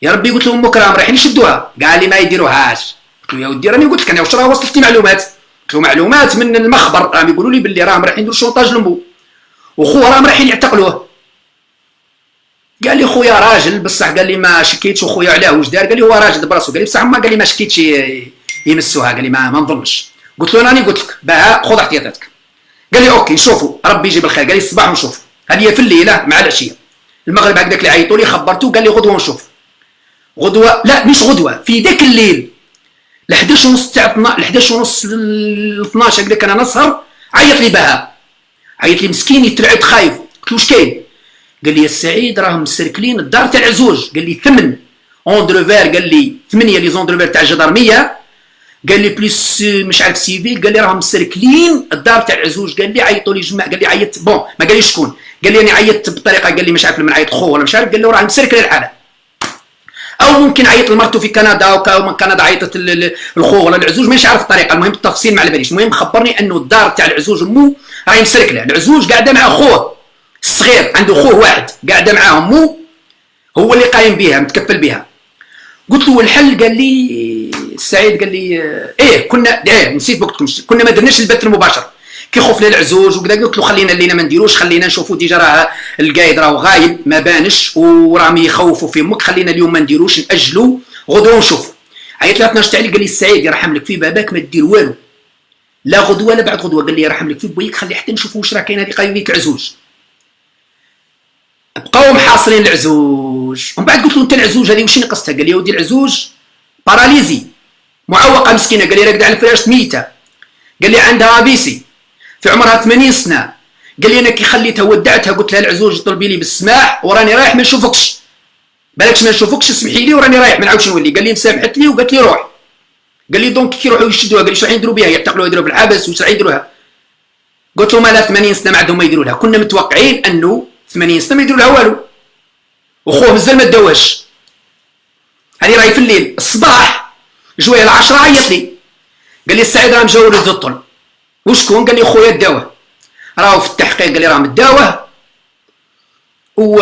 يا ربي قلت له أمك راهم رايحين يشدوها. قال لي ما يديروهاش. قلت له يا ودي راني قلت لك أنا واش راه وصلت معلومات؟ قلت له معلومات من المخبر راهم يقولوا لي باللي راهم رايحين يديروا شونطاج لمو وخوه راهم رايحين يعتقلوه. قال لي خويا راجل بصح قال لي ما شكيتش وخويا علاه واش دار؟ قال لي هو راجل براسو. قال لي بصح ما قال لي ما شكيتش يمسوها. قال لي ما, ما نظنش. قلت له راني قلت لك. باها خذ احتياطاتك. قال لي OK نشوفوا ربي يجيب الخير. قال لي الصباح نشوف هذه في الليلة مع العشية. المغرب هكذاك اللي عيطوا لي خبرته قال لي غدوة نشوف. غدوة؟ لا مش غدوة في ذاك الليل. ل 11 ونص تاع ل 11 ونص ل 12 هكذاك أنا نسهر عيط لي بها عيط لي مسكين يترعد خايف. قلت له واش كاين؟ قال لي السعيد راهم مسركلين الدار تاع العزوج قال لي ثمن. اون قال لي ثمانيه لي زون تاع الجدرميه قال لي بليس مش عارف سيفيل قال لي راهم مسركلين الدار تاع العزوج قال لي عيطوا لي جماعة. قال لي عيطت بون ما قال لي شكون. قال لي أنا عيطت بطريقة. قال لي مش عارف من عيط خو ولا مش عارف. قال له راه مسركل الحالة. أو ممكن عيط لمرته في كندا أو من كندا عيطت الخو ولا العزوج مانيش عارف الطريقة. المهم التفصيل ما على باليش. المهم خبرني أنه الدار تاع العزوج مو راهي مسركلة. العزوج قاعدة مع خوه. الصغير عنده خوه واحد قاعدة معاه مو هو اللي قايم بها متكفل بها قلت له الحل؟ قال لي سعيد قال لي إيه كنا إيه نسيت وقتكم كنا ما درناش البث المباشر. خوف للعزوز وكذا قلت له خلينا اللينا ما نديروش خلينا نشوفوا déjà راه القايد راه غايب ما بانش وراهم يخوفوا في أمك خلينا اليوم ما نديروش نأجلوا غدوة نشوفوا عيط لي 12 تاع قال لي السعيد يرحم لك في باباك ما دير والو. لا غدوة لا بعد غدوة قال لي يرحم لك في بويك خلي حتى نشوفوا واش راه كاين هذه قضيه العزوز. بقاو محاصرين العزوج. ومن بعد قلت له أنت العزوج هذه واش نقصتها؟ قال لي ودي العزوج paralysée. معوقة مسكينة. قال لي راكد على الفراش ميتة. قال لي عندها بيسي في عمرها 80 سنة. قال لي أنا كي خليتها ودعتها. قلت لها العزوج طلبي لي بالسماح وراني رايح ما نشوفكش. بالكش ما نشوفكش اسمحي لي وراني رايح. ما نعاودش نولي. قال لي مسامحت لي وقالت لي روح قال لي donc كي يروحوا يشدوها؟ قال لي شنو يديروا بها يعتقلوها يديروا في الحبس واش راح يديروها قلت له مالها 80 سنة ما عندهم ما يديروا لها. كنا متوقعين أنه 80 سنه ما يديروا لها والو. وخوه مازال ما داوهش هذه راهي في الليل الصباح جوية العشرة عيط لي. قال لي السعيد راه مجاور الدطل وشكون؟ قال لي خويا داوه. راهو في التحقيق قال لي راه مداوه. و...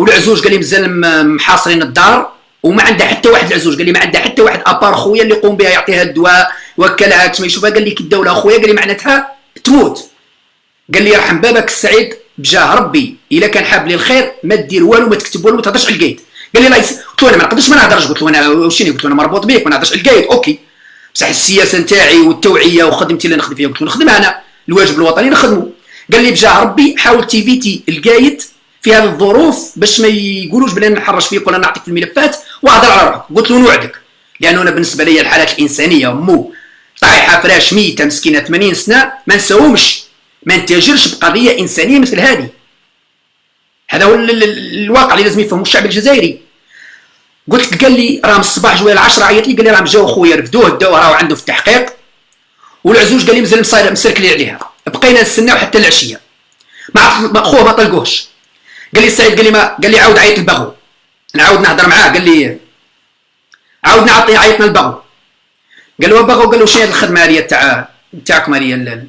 والعزوج قال لي مازال محاصرين الدار. وما عندها حتى واحد العزوج قال لي ما عندها حتى واحد à part خويا اللي يقوم بها يعطيها الدواء وكلها كما يشوفها قال لي كي الدولة اخويا قال لي معناتها تموت. قال لي يرحم بابك السعيد. بجاه ربي إلا كان حاب لي الخير ما دير والو ما تكتب والو ما تهضرش على القايد قال لي لا قلت له أنا ما نقدرش ما نهضرش. قلت له أنا وشيني؟ قلت له أنا مربوط بيك ما نهضرش على القايد OK. بصح السياسة نتاعي والتوعية وخدمتي اللي نخدم فيها. قلت له نخدمها أنا. الواجب الوطني نخدمه. قال لي بجاه ربي حاول ت éviter القايد في هذه الظروف باش ما يقولوش بلي نحرش فيك ولا نعطيك في الملفات وهضر على روحك. قلت له نوعدك. لأنه أنا بالنسبة لي الحالات الإنسانية مو طايحة فراش ميتة مسكينة 80 سنة ما نساومش. ما نتاجرش بقضية إنسانية مثل هذه. هذا هو الواقع اللي لازم يفهمه الشعب الجزائري. قلت قال لي راه من الصباح جويه العشرة عيط لي قال لي راه جاو خويا رفدوه داوه راهو عنده في التحقيق. والعزوج قال لي مازال مصاير مسركلي عليها. بقينا نستناو حتى العشية. ما خوه ما طلقوهش. قال لي السعيد قال لي ما قال لي عاود عيط البغو نعاود نهضر معاه قال لي عاود نعطي عيطنا البغو قال له بغو قال له شنو هذه الخدمة هذه تاع تاعكم هذه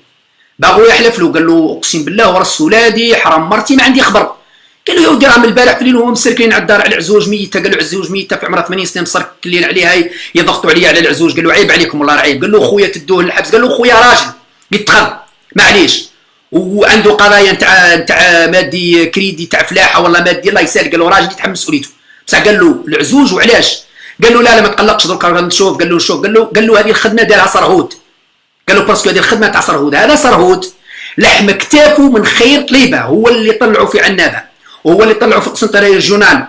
باغو يحلف له قال له اقسم بالله ورس ولادي حرام مرتي ما عندي خبر قال له يا ودي راه من البارح في الليل مسركين على الدار على العزوج ميته قال له عزوج ميته في عمرها 80 سنه مسركلين عليها يضغطوا عليا على العزوج قال له عيب عليكم والله عيب قال له خويا تدوه للحبس قال له خويا راجل خذ معليش وعنده قضايا نتاع نتاع مادي كريدي تاع فلاحه والله مادي الله يسهل قال له راجل يتحمل مسؤوليته بصح قال له العزوج وعلاش قال له لا لا ما تقلقش درك نشوف قال له شوف قال له قال له هذه الخدمه دارها سرهود قال له parce que هذه الخدمة تاع سرهود هذا سرهود لحم كتافه من خير طليبة. هو اللي طلعوا في عنابة. وهو اللي طلعوا في قسنطينة régional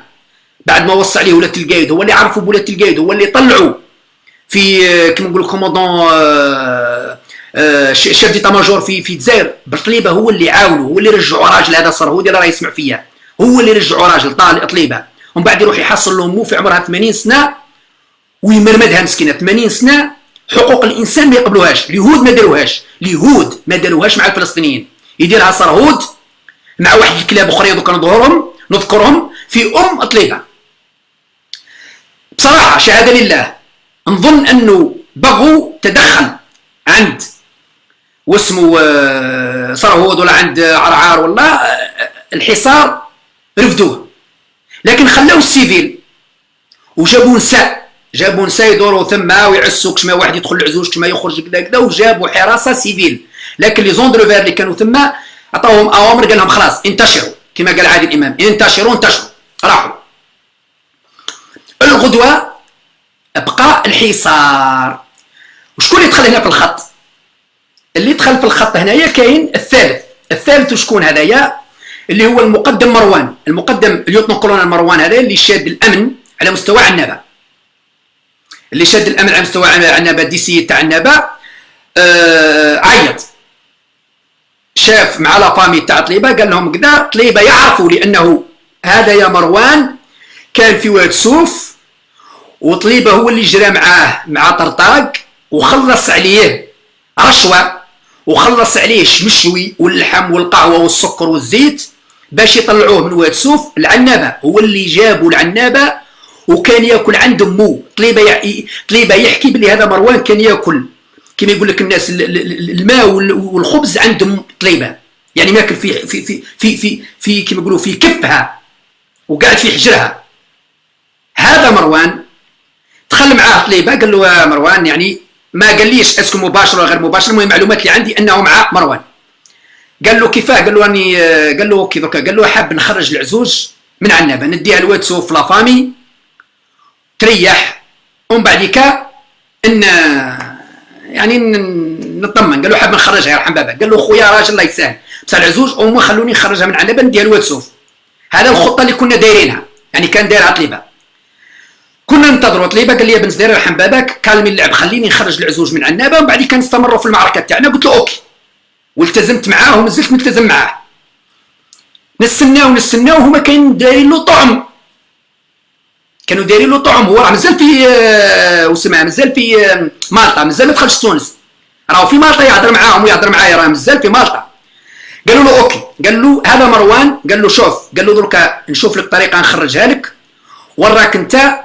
بعد ما وصى عليه ولاة القايد. هو اللي عرفوا بولاة القايد. هو اللي طلعوا في كما نقولوا commandant chef d'état-major في في الجزائر. بطليبه هو اللي عاونوا هو اللي رجعوا راجل هذا سرهود اللي راه يسمع فيا. هو اللي رجعوا راجل طالع طليبة. ومن بعد يروح يحصل له مو في عمرها 80 سنة ويمرمدها مسكينة. 80 سنة حقوق الإنسان ما يقبلوهاش اليهود ما داروهاش. اليهود ما داروهاش مع الفلسطينيين. يديرها سرهود مع واحد الكلاب اخرين دوك نظهرهم نذكرهم في أم طليبه بصراحة شهادة لله نظن أنه بغوا تدخل عند واسمه آه، سرهود ولا عند عرعار ولا آه، الحصار رفدوه. لكن خلاو ال civil وجابوا نساء. جابوا نساء يدوروا ثم ويعسوا كما واحد يدخل العزوز كما يخرج كذا كذا وجابوا حراسة civile. لكن لي زوندروفير اللي كانوا ثم عطاوهم أوامر قال لهم خلاص انتشروا. كما قال عادل الامام انتشروا انتشروا. راحوا. الغدوة بقى الحصار. وشكون اللي دخل هنا في الخط؟ اللي دخل في الخط هنايا كاين الثالث. الثالث شكون هذايا اللي هو المقدم مروان. المقدم اليوتنو كولونيل مروان هذا اللي شاد الأمن على مستوى عنابه اللي شاد الامن على مستوى عنابه دي سي تاع عنابه آه عيط. شاف مع لا فامي تاع طليبة قال لهم كذا طليبة يعرفوا لأنه هذا يا مروان كان في واد سوف وطليبة هو اللي جرى معاه مع طرطاق وخلص عليه رشوة وخلص عليه الشمشوي واللحم والقهوة والسكر والزيت باش يطلعوه من واد سوف العنابه هو اللي جابوا العنابة وكان ياكل عند أمه. طليبة طليبة يحكي بلي هذا مروان كان ياكل. كما يقول لك الناس الماء والخبز عندهم طليبة. يعني ماكل في في في في في, في كما يقولوا في كفها وقاعد في حجرها. هذا مروان دخل معاه طليبة قال له مروان يعني ما قاليش اسكو مباشر ولا غير مباشر المهم المعلومات اللي عندي أنه مع مروان. قال له كيفاه؟ قال له راني قال له كيف قال له حاب نخرج العزوز من عنابه نديها لواد سوف في la famille تريح. ومن بعد إن يعني نطمن. قال له حاب نخرجها يرحم بابا. قال له خويا راجل الله يسهل. بصح العزوز هما خلوني نخرجها من عنابه نديها لواد سوف هذا الخطة اللي كنا دايرينها. يعني كان دايرها طليبه كنا ننتظروا طليبه قال لي بن زدير يرحم باباك calmer اللعب خليني نخرج العزوز من عنابه ومن بعد كنستمروا في المعركة تاعنا قلت له OK. والتزمت معاه ومازلت ملتزم معاه. نستناو نستناو. هما كاين دايرين له طعم. كانوا دايرين له طعم هو راه مازال في آه وسمع مازال في آه مالطا مازال ما دخلش تونس. راهو في مالطا يهضر معاهم ويهضر معايا راه مازال في مالطا. قالوا له OK. قال له هذا مروان. قال له شوف قال له دركا نشوف لك طريقة نخرجها لك. وراك انت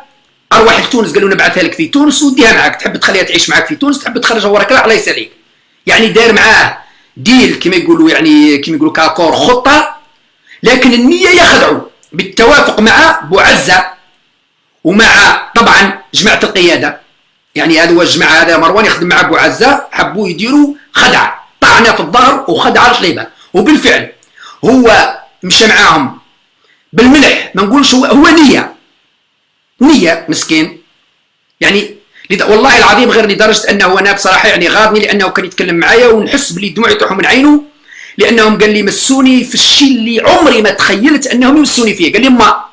أروح لتونس. قال له نبعثها لك في تونس وديها معاك. تحب تخليها تعيش معاك في تونس تحب تخرجها وراك؟ الله يساليك يعني داير معاه ديل كما يقولوا يعني كما يقولوا كاكور خطة. لكن النية يخدعوا بالتوافق مع بوعزة. ومع طبعا جماعة القيادة. يعني هذا هو الجماعة هذا مروان يخدم مع بوعزه حبوا يديروا خدعة طعنة في الظهر وخدعة الطليبه وبالفعل هو مشى معاهم بالملح ما نقولش هو, هو نية. نية مسكين. يعني والله العظيم غير لدرجة أنه أنا بصراحة يعني غاضني لأنه كان يتكلم معايا ونحس بلي الدموع يطيحوا من عينه لأنهم قال لي مسوني في الشيء اللي عمري ما تخيلت أنهم يمسوني فيه. قال لي ما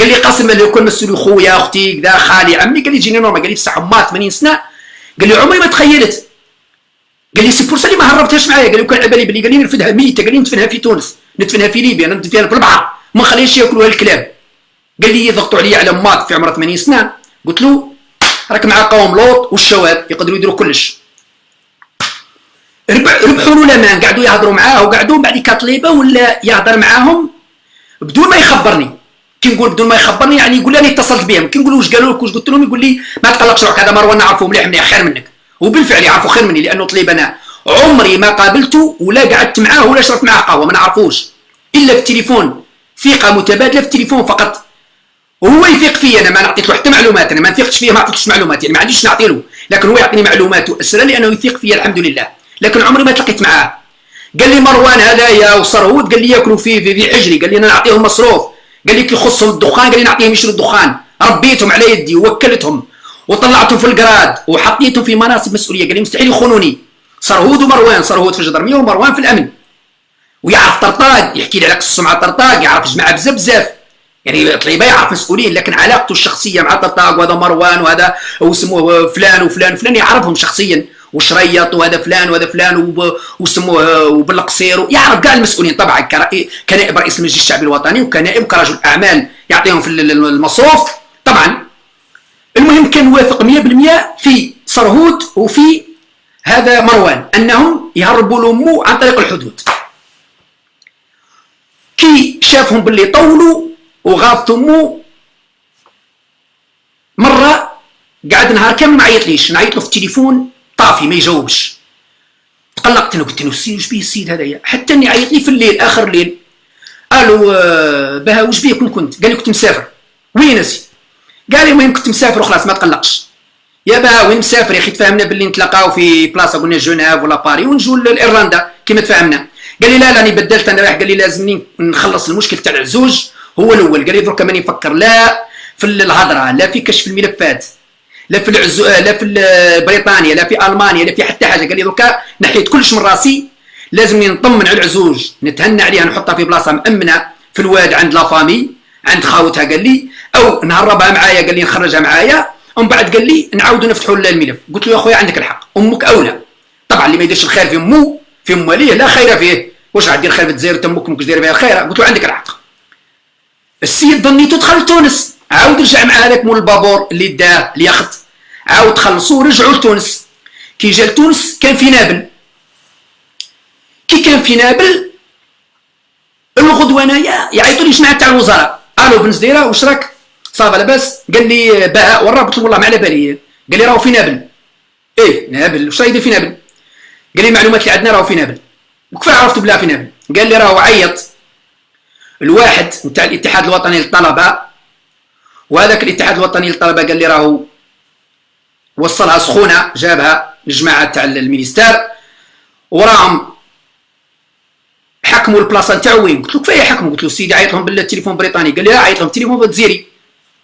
قال لي قاسم لو كان مسوني خويا أختي كذا خالي عمي قال لي جيني normal قال لي بصح ما 80 سنة. قال لي عمري ما تخيلت. قال لي c'est pour ça اللي ما هربتهاش معايا. قال لي كان على بالي بلي قال لي نرفدها ميتة قال لي ندفنها في تونس ندفنها في ليبيا ندفنها في البحر. ما نخليهاش ياكلوها الكلاب. قال لي يضغطوا عليا على مات في عمره 80 سنة. قلت له راك مع قوم لوط والشواب يقدروا يديروا كلش. ربحوا له الأمان قعدوا يهضروا معاه وقعدوا بعد كطليبه ولا يهضر معاهم بدون ما يخبرني. كي نقول بدون ما يخبرني يعني يقول لي اتصلت بهم. كي نقول واش قالوا لك؟ واش قلت لهم؟ يقول لي ما تقلقش روحك هذا مروان نعرفه مليح مليح خير منك. وبالفعل يعرفوا خير مني لأنه طليب أنا. عمري ما قابلته ولا قعدت معاه ولا شربت معاه قهوة ما نعرفوش. إلا في التليفون ثقة متبادلة في التليفون فقط. وهو يثق فيا أنا ما نعطيت حتى معلومات أنا. ما نثقش فيه ما عطيتش معلومات يعني ما عنديش نعطي له. لكن هو يعطيني معلومات واسرى لأنه يثق فيا الحمد لله. لكن عمري ما تلقيت معاه. قال لي مروان هذايا وصرهود قال لي ياكلوا فيه في, في حجري قال لي أنا نعطيهم مصروف. قال لي كي يخصهم الدخان؟ قال لي نعطيهم يشروا الدخان. ربيتهم على يدي ووكلتهم وطلعتهم في القراد وحطيتهم في مناصب مسؤولية. قال لي مستحيل يخونوني. صرهود ومروان صرهود في الجدرمية ومروان في الأمن. ويعرف طرطاق يحكي لي على قصة مع طرطاق يعرف جماعة بزاف بزاف يعني طليبه يعرف مسؤولين لكن علاقته الشخصية مع طرطاق وهذا مروان وهذا واسمه فلان وفلان وفلان يعرفهم شخصيا. وشريط وهذا فلان وهذا فلان وسموه وبالقصير يعرف كاع المسؤولين طبعا كنائب رئيس المجلس الشعبي الوطني وكنائب كرجل أعمال يعطيهم في المصروف. طبعا. المهم كان واثق 100% في صرهود وفي هذا مروان أنهم يهربوا لامه عن طريق الحدود. كي شافهم باللي طولوا وغاضت امه مرة قعد نهار كامل ما عيطليش نعيط له في التليفون. طافي ما يجاوبش. تقلقت أنا قلت له واش بيه السيد هذايا؟ حتى إني عيط لي في الليل آخر الليل. قالوا آه بها واش بيه؟ كون كنت. قال لي كنت مسافر. وين اسي قال لي المهم كنت مسافر وخلاص ما تقلقش. يا بها وين مسافر يا أخي؟ تفاهمنا باللي نتلاقاو في بلاصة قلنا جنيف ولا باري ونجوا لإيرلندا كيما تفاهمنا. قال لي لا لا راني بدلت أنا رايح. قال لي لازمني نخلص المشكل تاع العزوج هو الأول. قال لي درك ماني نفكر. لا في الهضرة لا في كشف الملفات. لا في العزو لا في بريطانيا لا في ألمانيا لا في حتى حاجة. قال لي دركا نحيت كلش من راسي. لازمني نطمن على العزوج. نتهنى عليها نحطها في بلاصة مأمنة في الواد عند la famille عند خاوتها قال لي. أو نهربها معايا قال لي نخرجها معايا. ومن بعد قال لي نعاودوا نفتحوا الملف. قلت له يا خويا عندك الحق. أمك أولى. طبعا اللي ما يديرش الخير في امه في ام وليه لا خير فيه. واش غادير خير في الجزائر تمك أمك داير بها الخير قلت له عندك الحق. السيد ظنيتو دخل لتونس عاود رجع مع هذاك مول البابور اللي داه اليخت عاود خلصوا ورجعوا لتونس. كي جا لتونس كان في نابل. كي كان في نابل الغدوة انايا يعيطوا لي جماعة تاع الوزراء. ألو بن زديره واش راك؟ ça va لاباس. قال لي بهاء وين راه قلت له والله ما على بالي. قال لي راهو في نابل. إيه نابل. واش رايدير في نابل؟ قال لي المعلومات اللي عندنا راهو في نابل. وكيف عرفت بلا في نابل؟ قال لي راهو عيط. الواحد نتاع الاتحاد الوطني للطلبة وهذاك الاتحاد الوطني للطلبة قال لي راهو وصلها سخونه جابها الجماعة تاع ال ministère وراهم حكموا البلاصة نتاعو وين؟ قلت له كفايه حكموا قلت له سيدي عيط لهم بالتليفون بريطاني. قال لي لا عيط لهم تليفون جزيري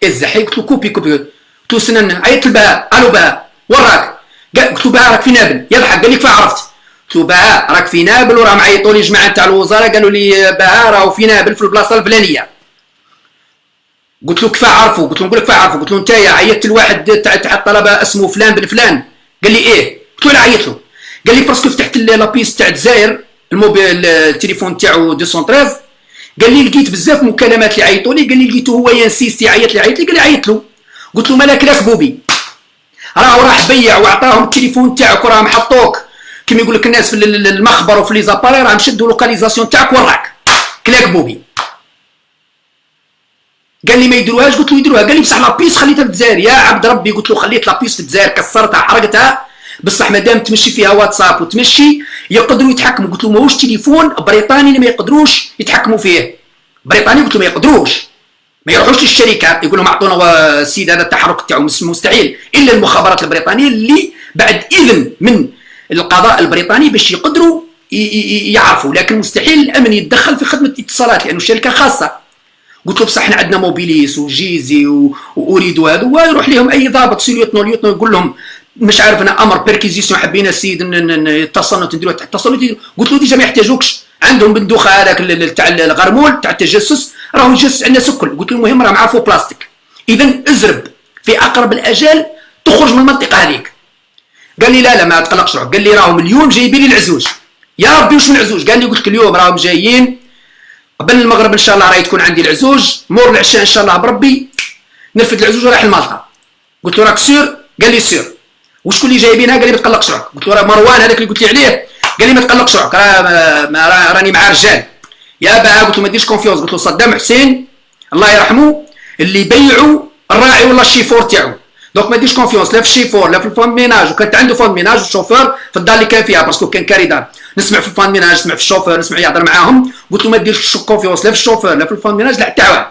الزحي قلت له coupez coupez. قلت له استنى نعيط لبهاء ألو بهاء وين راك؟ قلت له بهاء راك في نابل. يضحك. قال لي كيف عرفت؟ قلت له بهاء راك في نابل وراهم عيطوا لي جماعة تاع الوزارة. قالوا لي بهاء راهو في نابل في البلاصة الفلانية. قلت له كيف عرفوا؟ قلت له نقول لك كيف عرفوا؟ قلت له انت عيطت لواحد تاع تاع الطلبة اسمه فلان بن فلان. قال لي إيه؟ قلت له أنا عيط له. قال لي parce que فتحت la puce تاع الجزائر الموبيل التليفون تاعو 213 قال لي لقيت بزاف مكالمات اللي عيطوا لي. قال لي لقيتو هو ي insisti يعيط لي عيط لي قال لي عيط له. قلت له مالك راك بوبي؟ راه باع بيك وعطاهم التليفون تاعك وراهم حطوك. كيما يقول لك الناس في المخبر وفي les appareils راهم شدوا la localisation تاعك وراك. كلاك بوبي. قال لي ما يديروهاش قلت له يديروها. قال لي بصح la puce خليتها في الجزائر. يا عبد ربي قلت له خليت la puce في الجزائر كسرتها حرقتها. بصح مادام تمشي فيها واتساب وتمشي يقدروا يتحكموا. قلت له ماهوش تليفون بريطاني اللي ما يقدروش يتحكموا فيه. بريطاني؟ قلت له ما يقدروش. ما يروحوش للشركات يقول لهم أعطونا السيد هذا التحرك تاعو مستحيل. إلا المخابرات البريطانية اللي بعد إذن من القضاء البريطاني باش يقدروا يعرفوا. لكن مستحيل الأمن يتدخل في خدمة الاتصالات لأنه شركة خاصة. قلت له بصح إحنا عندنا موبيليس وجيزي وأريد وهذا. ويروح لهم أي ضابط سيليوتنو ليوتنو يقول لهم مش عارف أنا أمر بيركيزيسيون حابين السيد يتصلوا تديروا اتصلوا قلت له ديجا ما يحتاجوكش عندهم بندوخة هذاك تاع الغرمول تاع التجسس راهو يجسس عندنا سكل قلت له المهم راه معاه فوق بلاستيك اذا ازرب في أقرب الأجال تخرج من المنطقة هذيك. قال لي لا لا ما تقلقش روحك. قال لي راهم اليوم جايبين لي العزوج يا ربي واش من العزوج قال لي قلت لك اليوم راهم جايين قبل المغرب إن شاء الله راهي تكون عندي العزوج. مور العشاء إن شاء الله بربي. نرفد العزوج ورايح لمالطا قلت له راك sûr؟ قال لي sûr. وشكون اللي جايبينها قال لي ما تقلقش روحك قلت له راه مروان هذاك اللي قلت لي عليه. قال لي ما تقلقش روحك راه راني مع رجال. يا بهاء قلت له ما ديرش confiance قلت له صدام حسين الله يرحمه اللي بيعوا الراعي ولا الشيفور تاعو. donc ما ديرش confiance لا في الشيفور لا في ال femme de ménage وكانت عنده femme de ménage والشوفور في الدار اللي كان فيها parce que كان كاري دار نسمع في ال femme de ménage نسمع في الشوفور نسمع يهضر معاهم قلت له ما ديرش confiance لا في الشوفور لا في ال femme de ménage لا حتى واحد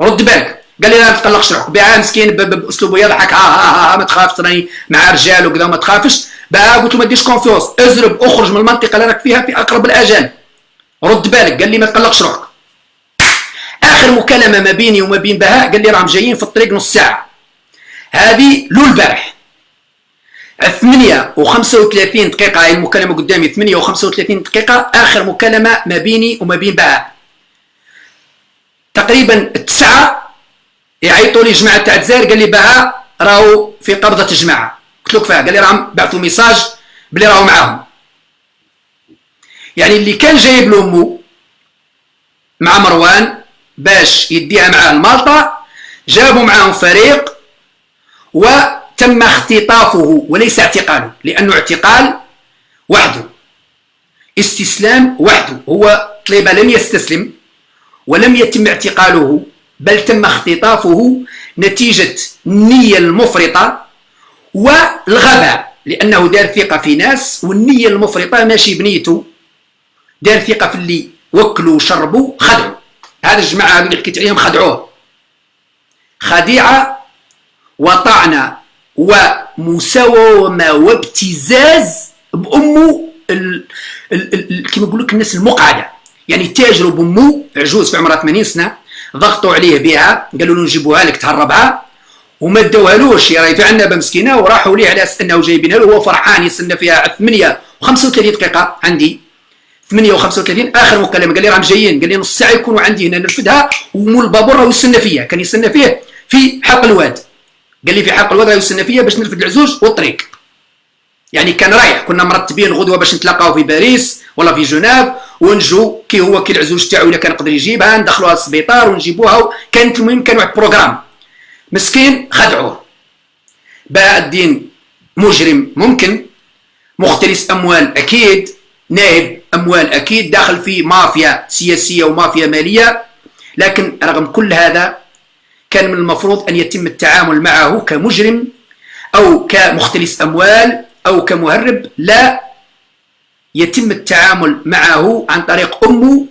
رد بالك قال لي لا ما تقلقش روحك بهاء مسكين باسلوبه يضحك ها ها ها ما تخافش راني مع رجال وكذا ما تخافش بهاء قلت له ما ديرش confiance ازرب اخرج من المنطقة اللي راك فيها في اقرب الاجال رد بالك قال لي ما تقلقش روحك اخر مكالمه ما بيني وما بين بهاء قال لي راهم جايين في الطريق نص ساعه هذي اول البارح. 8 و35 دقيقة هاي المكالمة قدامي 8 و35 دقيقة آخر مكالمة ما بيني وما بين بهاء تقريبا التسعة يعيطوا لي جماعة تاع الجزائر قال لي بهاء راهو في قبضة الجماعة. قلت له كفايه قال لي راهم بعثوا ميساج بلي راهو معاهم. يعني اللي كان جايب له امه مع مروان باش يديها معاه لمالطا جابوا معاهم فريق وتم اختطافه وليس اعتقاله لأنه اعتقال وحده استسلام وحده هو طليبه لم يستسلم ولم يتم اعتقاله بل تم اختطافه نتيجة النية المفرطة والغباء لأنه دار ثقة في ناس والنية المفرطة ماشي بنيته دار ثقة في اللي وكلوا وشربوا خدعوا. هذا الجماعة اللي حكيت عليهم خدعوه. خديعة وطعنة ومساومة وابتزاز بأمه كما يقول لك الناس المقعدة. يعني تاجروا بأمه عجوز في عمرها 80 سنة ضغطوا عليه بها قالوا له نجيبوها لك تهربها. وما داوهالوش راهي في عنبه مسكينة وراحوا ليه على أساس أنه جايبينها له وهو فرحان يستنى فيها 8 و35 دقيقة. عندي 8 و35 آخر مكالمة. قال لي راهم جايين قال لي نص ساعة يكونوا عندي هنا نرفدها ومول البابور راه يستنى فيا كان يستنى فيه في حلق الواد. قال لي في حلق يستنى فيا باش نرفد العزوج والطريق. يعني كان رايح كنا مرتبين غدوة باش نتلاقاو في باريس ولا في جنيف ونجو كي هو كي العزوج تاعو إلا كان يقدر يجيبها ندخلوها للسبيطار ونجيبوها كانت المهم كان واحد programme. مسكين خدعوه بهاء الدين مجرم ممكن مختلس أموال أكيد نائب أموال أكيد داخل في مافيا سياسية ومافيا مالية. لكن رغم كل هذا كان من المفروض أن يتم التعامل معه كمجرم أو كمختلس أموال أو كمهرب لا. يتم التعامل معه عن طريق أمه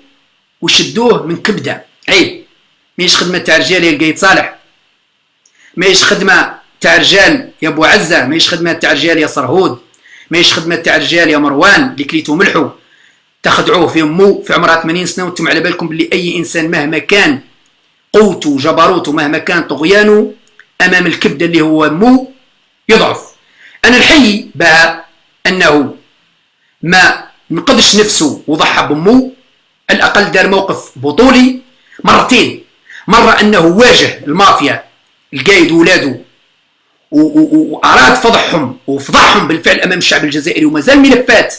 وشدوه من كبده. عيب. ماهيش خدمة تاع رجال يلقى يتصالح ماهيش خدمة تاع رجال يا أبو عزة. ماهيش خدمة تاع رجال يا صرهود. ماهيش خدمة تاع رجال يا مروان اللي كليتو ملحو. تخدعوه في أمو في عمرها 80 سنة وأنتم على بالكم باللي أي إنسان مهما كان قوته جبروته مهما كان طغيانه أمام الكبده اللي هو مو يضعف. أنا الحي بها أنه ما نقدش نفسه وضحى بمو على الأقل دار موقف بطولي مرتين. مرة أنه واجه المافيا القايد وولاده وأراد فضحهم وفضحهم بالفعل أمام الشعب الجزائري ومازال ملفات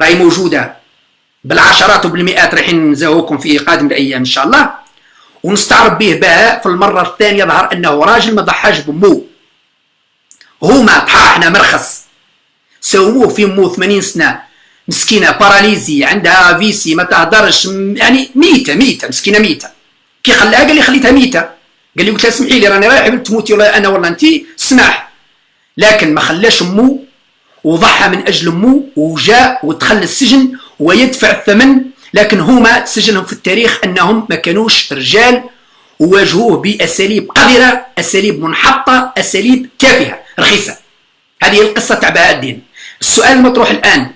راهي موجودة. بالعشرات وبالمئات رايحين نزاهوكم في قادم الأيام إن شاء الله. ونستعرض به بها في المرة الثانية ظهر أنه راجل ما ضحاش بمو. هما طحاحنا مرخص. سووه في مو 80 سنة. مسكينة باراليزي عندها فيسي ما تهدرش يعني ميتة ميتة مسكينة ميتة. كي خلاها قال لي خليتها ميتة. قال لي قلت لها اسمحي لي راني رايح تموتي ولا أنا ولا انت سماح لكن ما خلاش امو وضحى من أجل امو وجاء ودخل السجن ويدفع الثمن لكن هما تسجلهم في التاريخ أنهم ما كانوش رجال وواجهوه بأساليب قذرة أساليب منحطة أساليب تافهة رخيصة. هذه القصة تاع بهاء الدين. السؤال المطروح الآن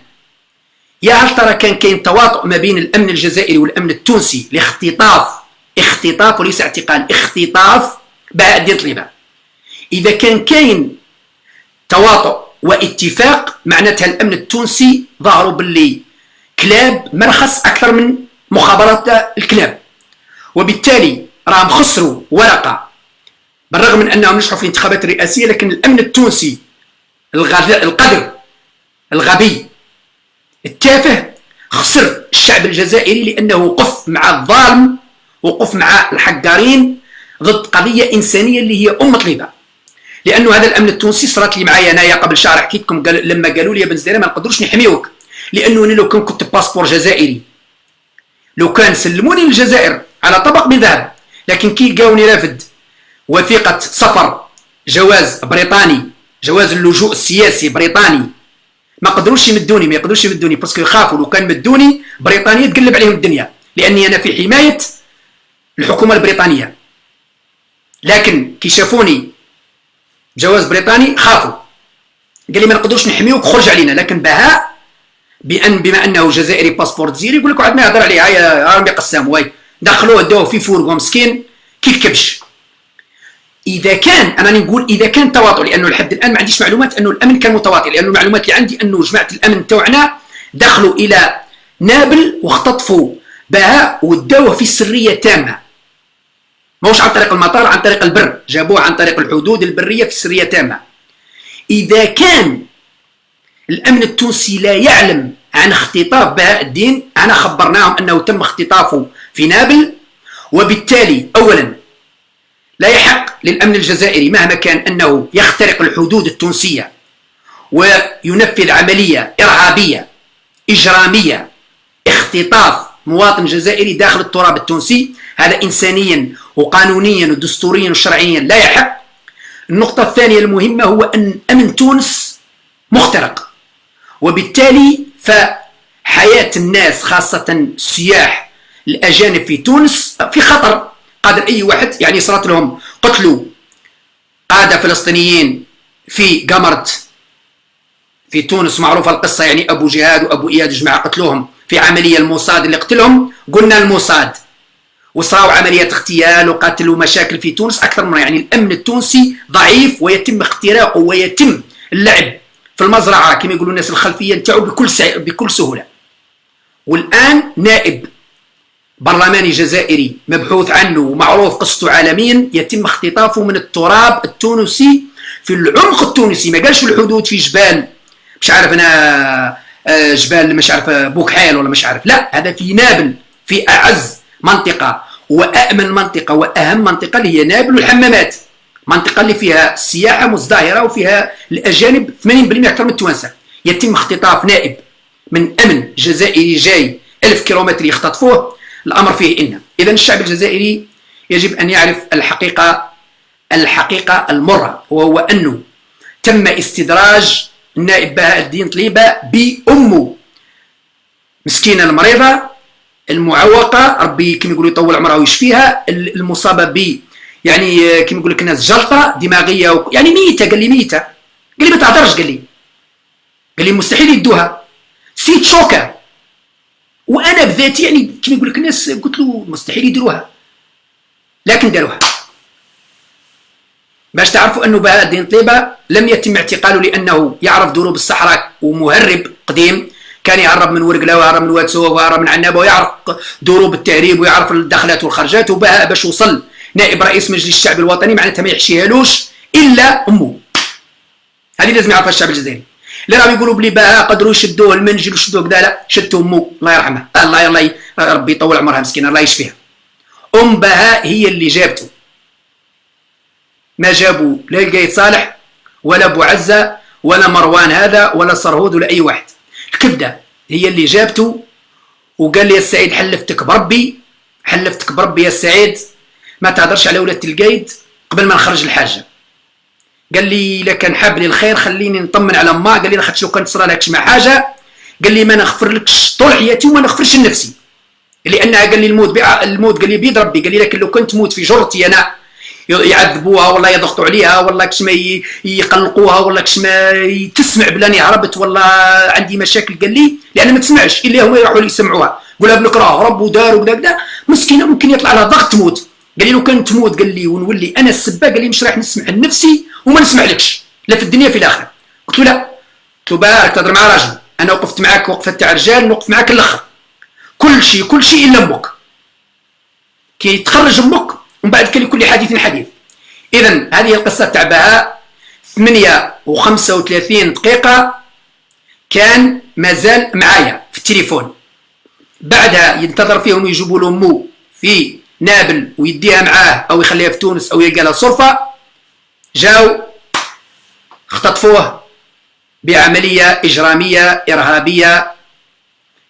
يا هل ترى كان كاين تواطؤ ما بين الأمن الجزائري والأمن التونسي لاختطاف اختطاف وليس اعتقال اختطاف بهاء الدين طليبة؟ إذا كان كاين تواطؤ واتفاق معناتها الأمن التونسي ظهروا باللي كلاب مرخص أكثر من مخابرات الكلاب. وبالتالي راهم خسروا ورقة بالرغم من أنهم نجحوا في الانتخابات الرئاسيه لكن الأمن التونسي القذر الغبي التافه خسر الشعب الجزائري لأنه وقف مع الظالم وقف مع الحقارين ضد قضية إنسانية اللي هي ام طليبه لأنه هذا الأمن التونسي صارت لي معايا انايا قبل شهر حكيت لكم قال لما قالوا لي يا بن زديره ما نقدروش نحميوك. لأنه لو كان كنت passeport جزائري لو كان سلموني للجزائر على طبق من ذهب لكن كي لقاوني رافد وثيقة سفر جواز بريطاني جواز اللجوء السياسي بريطاني ما قدروش يمدوني ما يقدروش يمدوني باسكو يخافوا لو كان مدوني بريطانيا تقلب عليهم الدنيا لأني أنا في حماية الحكومة البريطانية. لكن كي شافوني جواز بريطاني خافوا. قال لي ما نقدروش نحميوك خرج علينا لكن بهاء بان بما أنه جزائري passeport جزيري يقول لك واحد ما يهضر عليه هاي رامي قسام واي دخلوه داوه في fourgon مسكين كي الكبش إذا كان أنا نقول إذا كان تواطؤ لأنه لحد الآن ما عنديش معلومات أنه الأمن كان متواطئ لأنه المعلومات اللي عندي أنه جماعة الأمن تاعنا دخلوا إلى نابل واختطفوا بهاء وداوه في سرية تامة. ماهوش عن طريق المطار عن طريق البر جابوه عن طريق الحدود البرية في سرية تامة. إذا كان الأمن التونسي لا يعلم عن اختطاف بهاء الدين. أنا خبرناهم أنه تم اختطافه في نابل وبالتالي اولا لا يحق للأمن الجزائري مهما كان أنه يخترق الحدود التونسية وينفذ عملية إرهابية إجرامية اختطاف مواطن جزائري داخل التراب التونسي. هذا إنسانيا وقانونيا ودستوريا وشرعيا لا يحق. النقطة الثانية المهمة هو أن أمن تونس مخترق. وبالتالي فحياة الناس خاصة السياح الأجانب في تونس في خطر. قادر أي واحد يعني صارت لهم قتلوا قادة فلسطينيين في قمرت في تونس. معروفة القصة يعني أبو جهاد وأبو إياد جماعة قتلوهم في عملية الموساد اللي قتلهم. قلنا الموساد وصاروا عمليات اغتيال وقتل ومشاكل في تونس أكثر من يعني الأمن التونسي ضعيف ويتم اختراقه ويتم اللعب في المزرعة كما يقولوا الناس الخلفية نتاعو بكل بكل سهولة. والآن نائب برلماني جزائري مبحوث عنه ومعروف قصته عالميا يتم اختطافه من التراب التونسي في العمق التونسي. ما قالش الحدود في جبال مش عارف أنا آه، جبال مش عارف بوكحيل ولا مش عارف. لا هذا في نابل في أعز منطقة وامن منطقة وأهم منطقة اللي هي نابل والحمامات منطقة اللي فيها السياحه مزدهرة وفيها الأجانب 80% أكثر من التوانسة. يتم اختطاف نائب من أمن جزائري جاي 1000 كيلومتر يختطفوه. الأمر فيه إن. إذا الشعب الجزائري يجب أن يعرف الحقيقة الحقيقة المرة وهو أنه تم استدراج النائب بهاء الدين طليبة بأمه. مسكينة المريضة المعوقة ربي كما يقولوا يطول عمرها ويشفيها المصابة يعني كيما يقول لك الناس جلطة دماغية و... يعني ميتة قال لي ميتة. قال لي ما تهضرش قال لي. قال لي مستحيل يديروها. j'étais choqué وأنا بذاتي يعني كيما يقول لك الناس قلت له مستحيل يديروها. لكن داروها باش تعرفوا أنه بهاء الدين طليبه لم يتم اعتقاله لأنه يعرف دروب الصحراء ومهرب قديم. كان يهرب من ورقله ويهرب من واد سوف ويهرب من عنابه ويعرف دروب التهريب ويعرف الدخلات والخرجات وبهاء باش وصل نائب رئيس مجلس الشعب الوطني معناتها ما يحشيهالوش إلا أمه. هذه لازم يعرفها الشعب الجزائري. اللي راهم يقولوا بلي بها قدروا يشدوه المنجل وشدوه كذا لا شدوا أمه. الله يرحمها. الله الله ربي يطول عمرها مسكينة الله يشفيها. أم بهاء هي اللي جابته. ما جابوا لا القايد صالح ولا أبو عزة ولا مروان هذا ولا صرهود ولا أي واحد. الكبدة هي اللي جابته وقال لي يا سعيد حلفتك بربي حلفتك بربي يا سعيد ما تهدرش على ولاد القايد قبل ما نخرج الحاجة. قال لي إلا كان حاب لي الخير خليني نطمن على ما قال لي لاخاطش لو كان تصرى لك مع حاجة. قال لي ما نغفر لكش طول حياتي وما نغفرش لنفسي. لأنها قال لي الموت الموت قال لي بيد ربي. قال لي لكن لو كنت تموت في جرتي أنا يعذبوها ولا يضغطوا عليها ولا كش ما يقلقوها ولا كش ما تسمع بلاني هربت ولا عندي مشاكل. قال لي لأن ما تسمعش. إلا هما يروحوا يسمعوها. قولها بلك راه رب ودار وكذا كذا مسكينة ممكن يطلع لها ضغط تموت قال لي لو كان تموت قال لي ونولي أنا السبه قال لي مش راح نسمع لنفسي وما نسمع لكش. لا في الدنيا في الآخرة. قلت له لا. قلت له بارك تهضر مع راجل. أنا وقفت معاك وقفه تاع رجال نوقف معاك الأخر. كل شيء كل شيء إلا أمك. كي تخرج أمك ومن بعد لكل حديث حديث. اذا هذه القصة تاع بهاء. 8 و35 دقيقة كان مازال معايا في التليفون. بعدها ينتظر فيهم يجيبوا له مو في نابل ويديها معاه أو يخليها في تونس أو يلقى لها صرفة جاو اختطفوه بعملية إجرامية إرهابية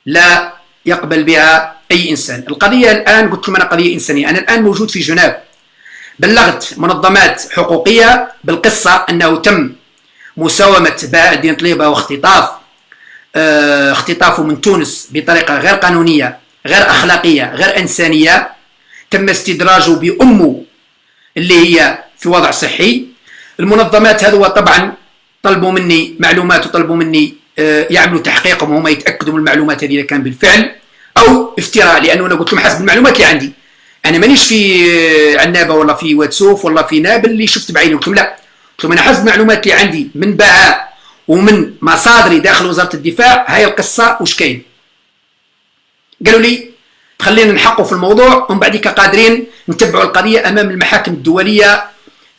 لا يقبل بها أي إنسان. القضية الآن قلت لكم أنا قضية إنسانية أنا الآن موجود في جنيف. بلغت منظمات حقوقية بالقصة أنه تم مساومة باء الدين طليبة واختطاف آه اختطافه من تونس بطريقة غير قانونية غير أخلاقية غير إنسانية. تم استدراجه بأمه اللي هي في وضع صحي. المنظمات هذو طبعا طلبوا مني معلومات وطلبوا مني آه يعملوا تحقيقهم وهم يتأكدوا من المعلومات هذه إذا كان بالفعل أو افتراء لأنه أنا قلت لهم حسب المعلومات اللي عندي. أنا مانيش في عنابة ولا في واتسوف ولا في نابل اللي شفت بعيني. قلت لهم لا. قلت لهم أنا حسب المعلومات اللي عندي من بهاء ومن مصادري داخل وزارة الدفاع هاي القصة وش كاين؟ قالوا لي خلينا نحقوا في الموضوع. ومن بعد قادرين نتبعوا القضية أمام المحاكم الدولية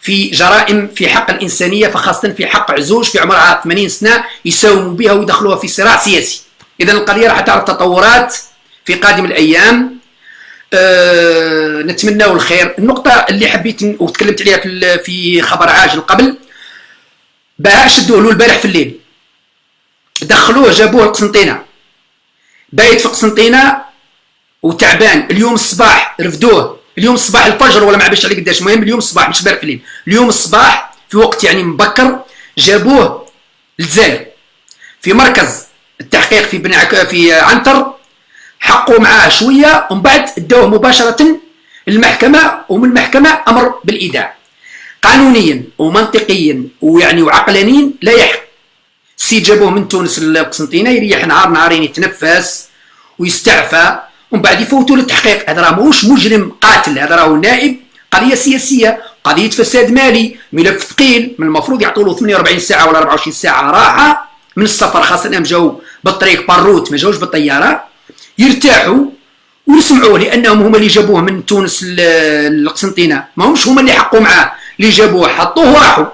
في جرائم في حق الإنسانية فخاصة في حق عزوج في عمرها 80 سنة يساوموا بها ويدخلوها في صراع سياسي. اذا القضية راح تعرف تطورات في قادم الأيام. أه نتمنى الخير. النقطة اللي حبيت وتكلمت عليها في خبر عاجل قبل. بها شدوه له البارح في الليل. دخلوه جابوه لقسنطينة. بايت في قسنطينة وتعبان. اليوم الصباح رفدوه. اليوم الصباح الفجر ولا ما عرفش عليه قداش. المهم اليوم الصباح مش بارح في الليل. اليوم الصباح في وقت يعني مبكر جابوه للجزائر في مركز التحقيق في بن في عنتر. حقوا معاه شوية. ومن بعد داوه مباشرة للمحكمة. ومن المحكمة أمر بالإيداع. قانونيا ومنطقيا ويعني وعقلانيا لا يحق. سي جابوه من تونس للقسنطينه يريح نهار نهارين يتنفس ويستعفى. ومن بعد يفوتوا للتحقيق. هذا راه ماهوش مجرم قاتل هذا راه نائب قضية سياسية قضية فساد مالي ملف ثقيل من المفروض يعطوا له 48 ساعة ولا 24 ساعة راحة من السفر خاصة انهم جاوا بالطريق باروت ما جاوش بالطيارة يرتاحوا ويسمعوه لأنهم هما اللي جابوه من تونس للقسنطينه ما همش هما اللي حقوا معاه اللي جابوه حطوه وراحوا.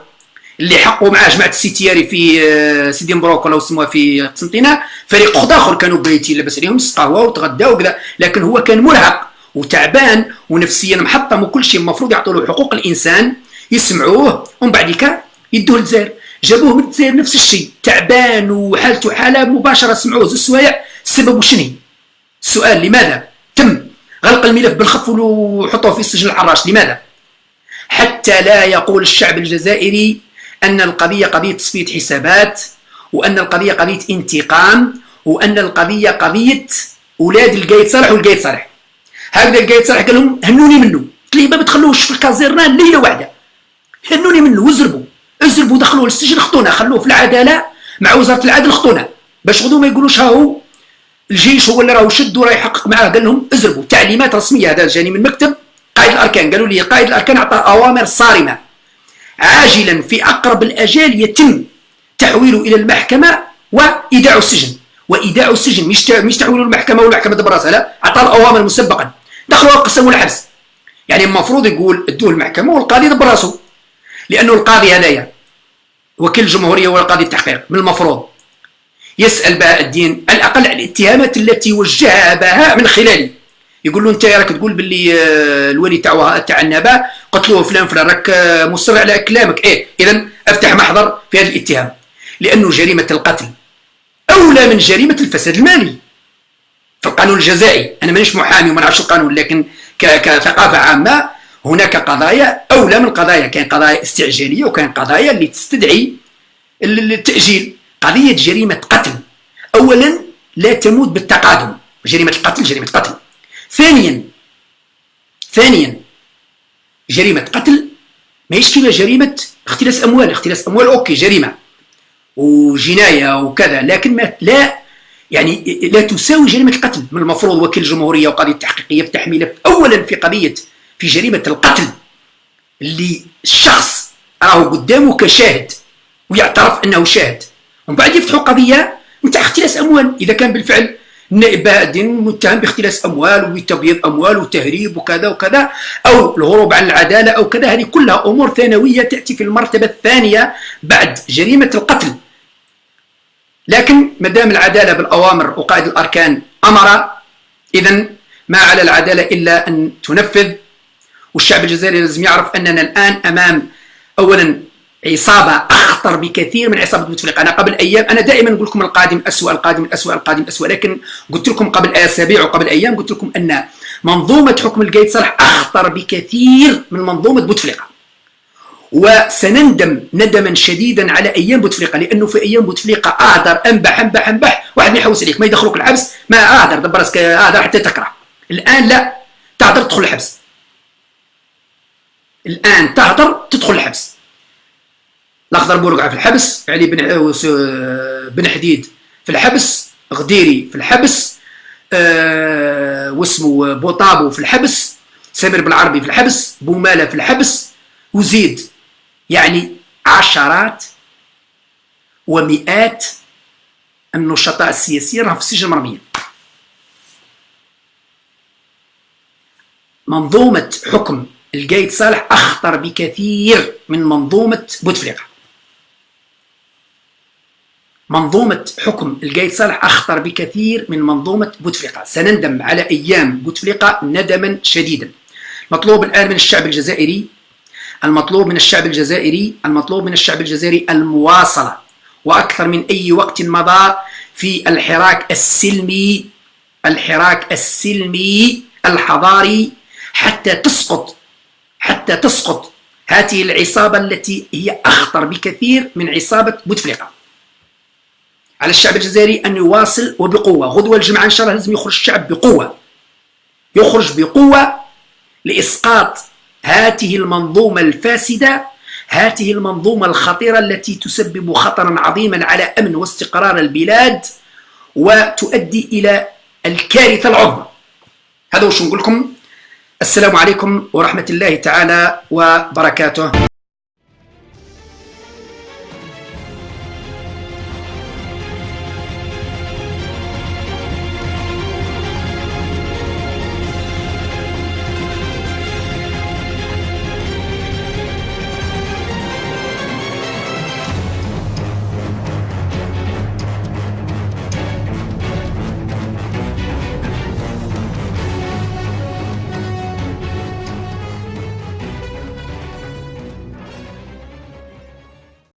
اللي حقوا معاه جماعة السيتي ياري في آه، سيدي مبروك ولا سموها في قسنطينه فريق اخر اخر كانوا بايتين لاباس عليهم قهوه وتغداو وكذا. لكن هو كان مرهق وتعبان ونفسيا محطم وكل شيء المفروض يعطوا له حقوق الإنسان يسمعوه ومن بعد يدوه للجزائر. جابوه من الجزائر نفس الشيء تعبان وحالته حالة مباشرة سمعوه زوج سوايع. السبب شنو السؤال لماذا تم غلق الملف بالخف وحطوه في السجن الحراش لماذا؟ حتى لا يقول الشعب الجزائري أن القضية قضية تصفية حسابات وأن القضية قضية انتقام وأن القضية قضية أولاد القايد صالح والقايد صالح. هكذا القايد صالح قال لهم هنوني منه. قلت ليه ما بتخلوش في الكازيرنان ليلة واحدة. هنوني منه وزربوا. ازربوا دخلوه للسجن خطونا. خلوه في العدالة مع وزارة العدل خطونا. باش غدو ما يقولوش ها هو الجيش هو اللي راه شد وراه يحقق معاه. قال لهم ازربوا. تعليمات رسمية هذا جاني من مكتب. قائد الأركان. قالوا لي قائد الأركان اعطى أوامر صارمة. عاجلا في أقرب الاجال يتم تحويله إلى المحكمة وإيداع السجن. وإيداع السجن مش مش تحويله المحكمه والمحكمة دبر لا اعطى الاوامر مسبقا. دخلوا قسموا الحبس. يعني المفروض يقول ادوه المحكمة والقاضي دبر راسه. لأنه القاضي هذايا وكيل الجمهوريه هو القاضي التحقيق من المفروض. يسأل بهاء الدين على الأقل على الاتهامات التي وجهها بهاء من خلالي يقول له أنت راك تقول باللي آه، الولي تاع تاع النبا؟ قتلوه فلان فلان راك مصر على كلامك. إيه اذا أفتح محضر في هذا الاتهام. لأنه جريمة القتل أولى من جريمة الفساد المالي. في القانون الجزائي أنا مانيش محامي وما نعرفش القانون لكن كثقافة عامة هناك قضايا أولى من قضايا. كاين قضايا استعجالية وكاين قضايا اللي تستدعي التأجيل. قضية جريمة قتل. اولا لا تموت بالتقادم. جريمة القتل جريمة قتل. ثانيا ثانيا جريمة قتل. ماهيش كيما جريمة اختلاس أموال. اختلاس أموال أوكي جريمة. وجناية وكذا لكن ما لا يعني لا تساوي جريمة القتل. من المفروض وكيل الجمهوريه وقضية التحقيقيه بتحميلة اولا في قضية في جريمة القتل اللي الشخص راهو قدامه كشاهد ويعترف أنه شاهد. ومن بعد يفتحوا قضية نتاع اختلاس أموال. إذا كان بالفعل الدين متهم باختلاس أموال وتبييض أموال وتهريب وكذا وكذا أو الهروب عن العدالة أو كذا. هذه كلها أمور ثانوية تأتي في المرتبة الثانية بعد جريمة القتل. لكن ما دام العدالة بالأوامر وقائد الأركان أمر اذا ما على العدالة إلا أن تنفذ. والشعب الجزائري لازم يعرف أننا الآن أمام اولا عصابة أخطر بكثير من عصابة بوتفليقه أنا قبل أيام أنا دائما نقول لكم القادم اسوء القادم الاسوء القادم الاسوء لكن قلت لكم قبل أسابيع وقبل أيام قلت لكم أن منظومة حكم القايد صالح أخطر بكثير من منظومة بوتفليقه وسنندم ندما شديدا على أيام بوتفليقه لأنه في أيام بوتفليقه اهدر أنبح أنبح أنبح واحد ما يحوس عليك ما يدخلوك الحبس ما اهدر دبر راسك اهدر حتى تكره الآن لا تهدر تدخل الحبس. الآن تهدر تدخل الحبس. الأخضر بورقع في الحبس علي بن بن حديد في الحبس غديري في الحبس أه واسمه بوطابو في الحبس سمير بالعربي في الحبس بوماله في الحبس وزيد يعني عشرات ومئات النشطاء السياسيين راهم في السجن مرميين منظومة حكم القايد صالح أخطر بكثير من منظومة بوتفليقة. منظومة حكم القايد صالح أخطر بكثير من منظومة بوتفليقة. سنندم على أيام بوتفليقة ندما شديدا. مطلوب الآن من الشعب الجزائري المطلوب من الشعب الجزائري المطلوب من الشعب الجزائري المواصلة. وأكثر من أي وقت مضى في الحراك السلمي الحراك السلمي الحضاري حتى تسقط حتى تسقط هذه العصابة التي هي أخطر بكثير من عصابة بوتفليقة. على الشعب الجزائري أن يواصل وبقوة. غدوة الجمعة إن شاء الله لازم يخرج الشعب بقوة. يخرج بقوة لإسقاط هذه المنظومة الفاسدة هذه المنظومة الخطيرة التي تسبب خطرا عظيما على أمن واستقرار البلاد وتؤدي إلى الكارثة العظمى. هذا وش نقول لكم. السلام عليكم ورحمة الله تعالى وبركاته.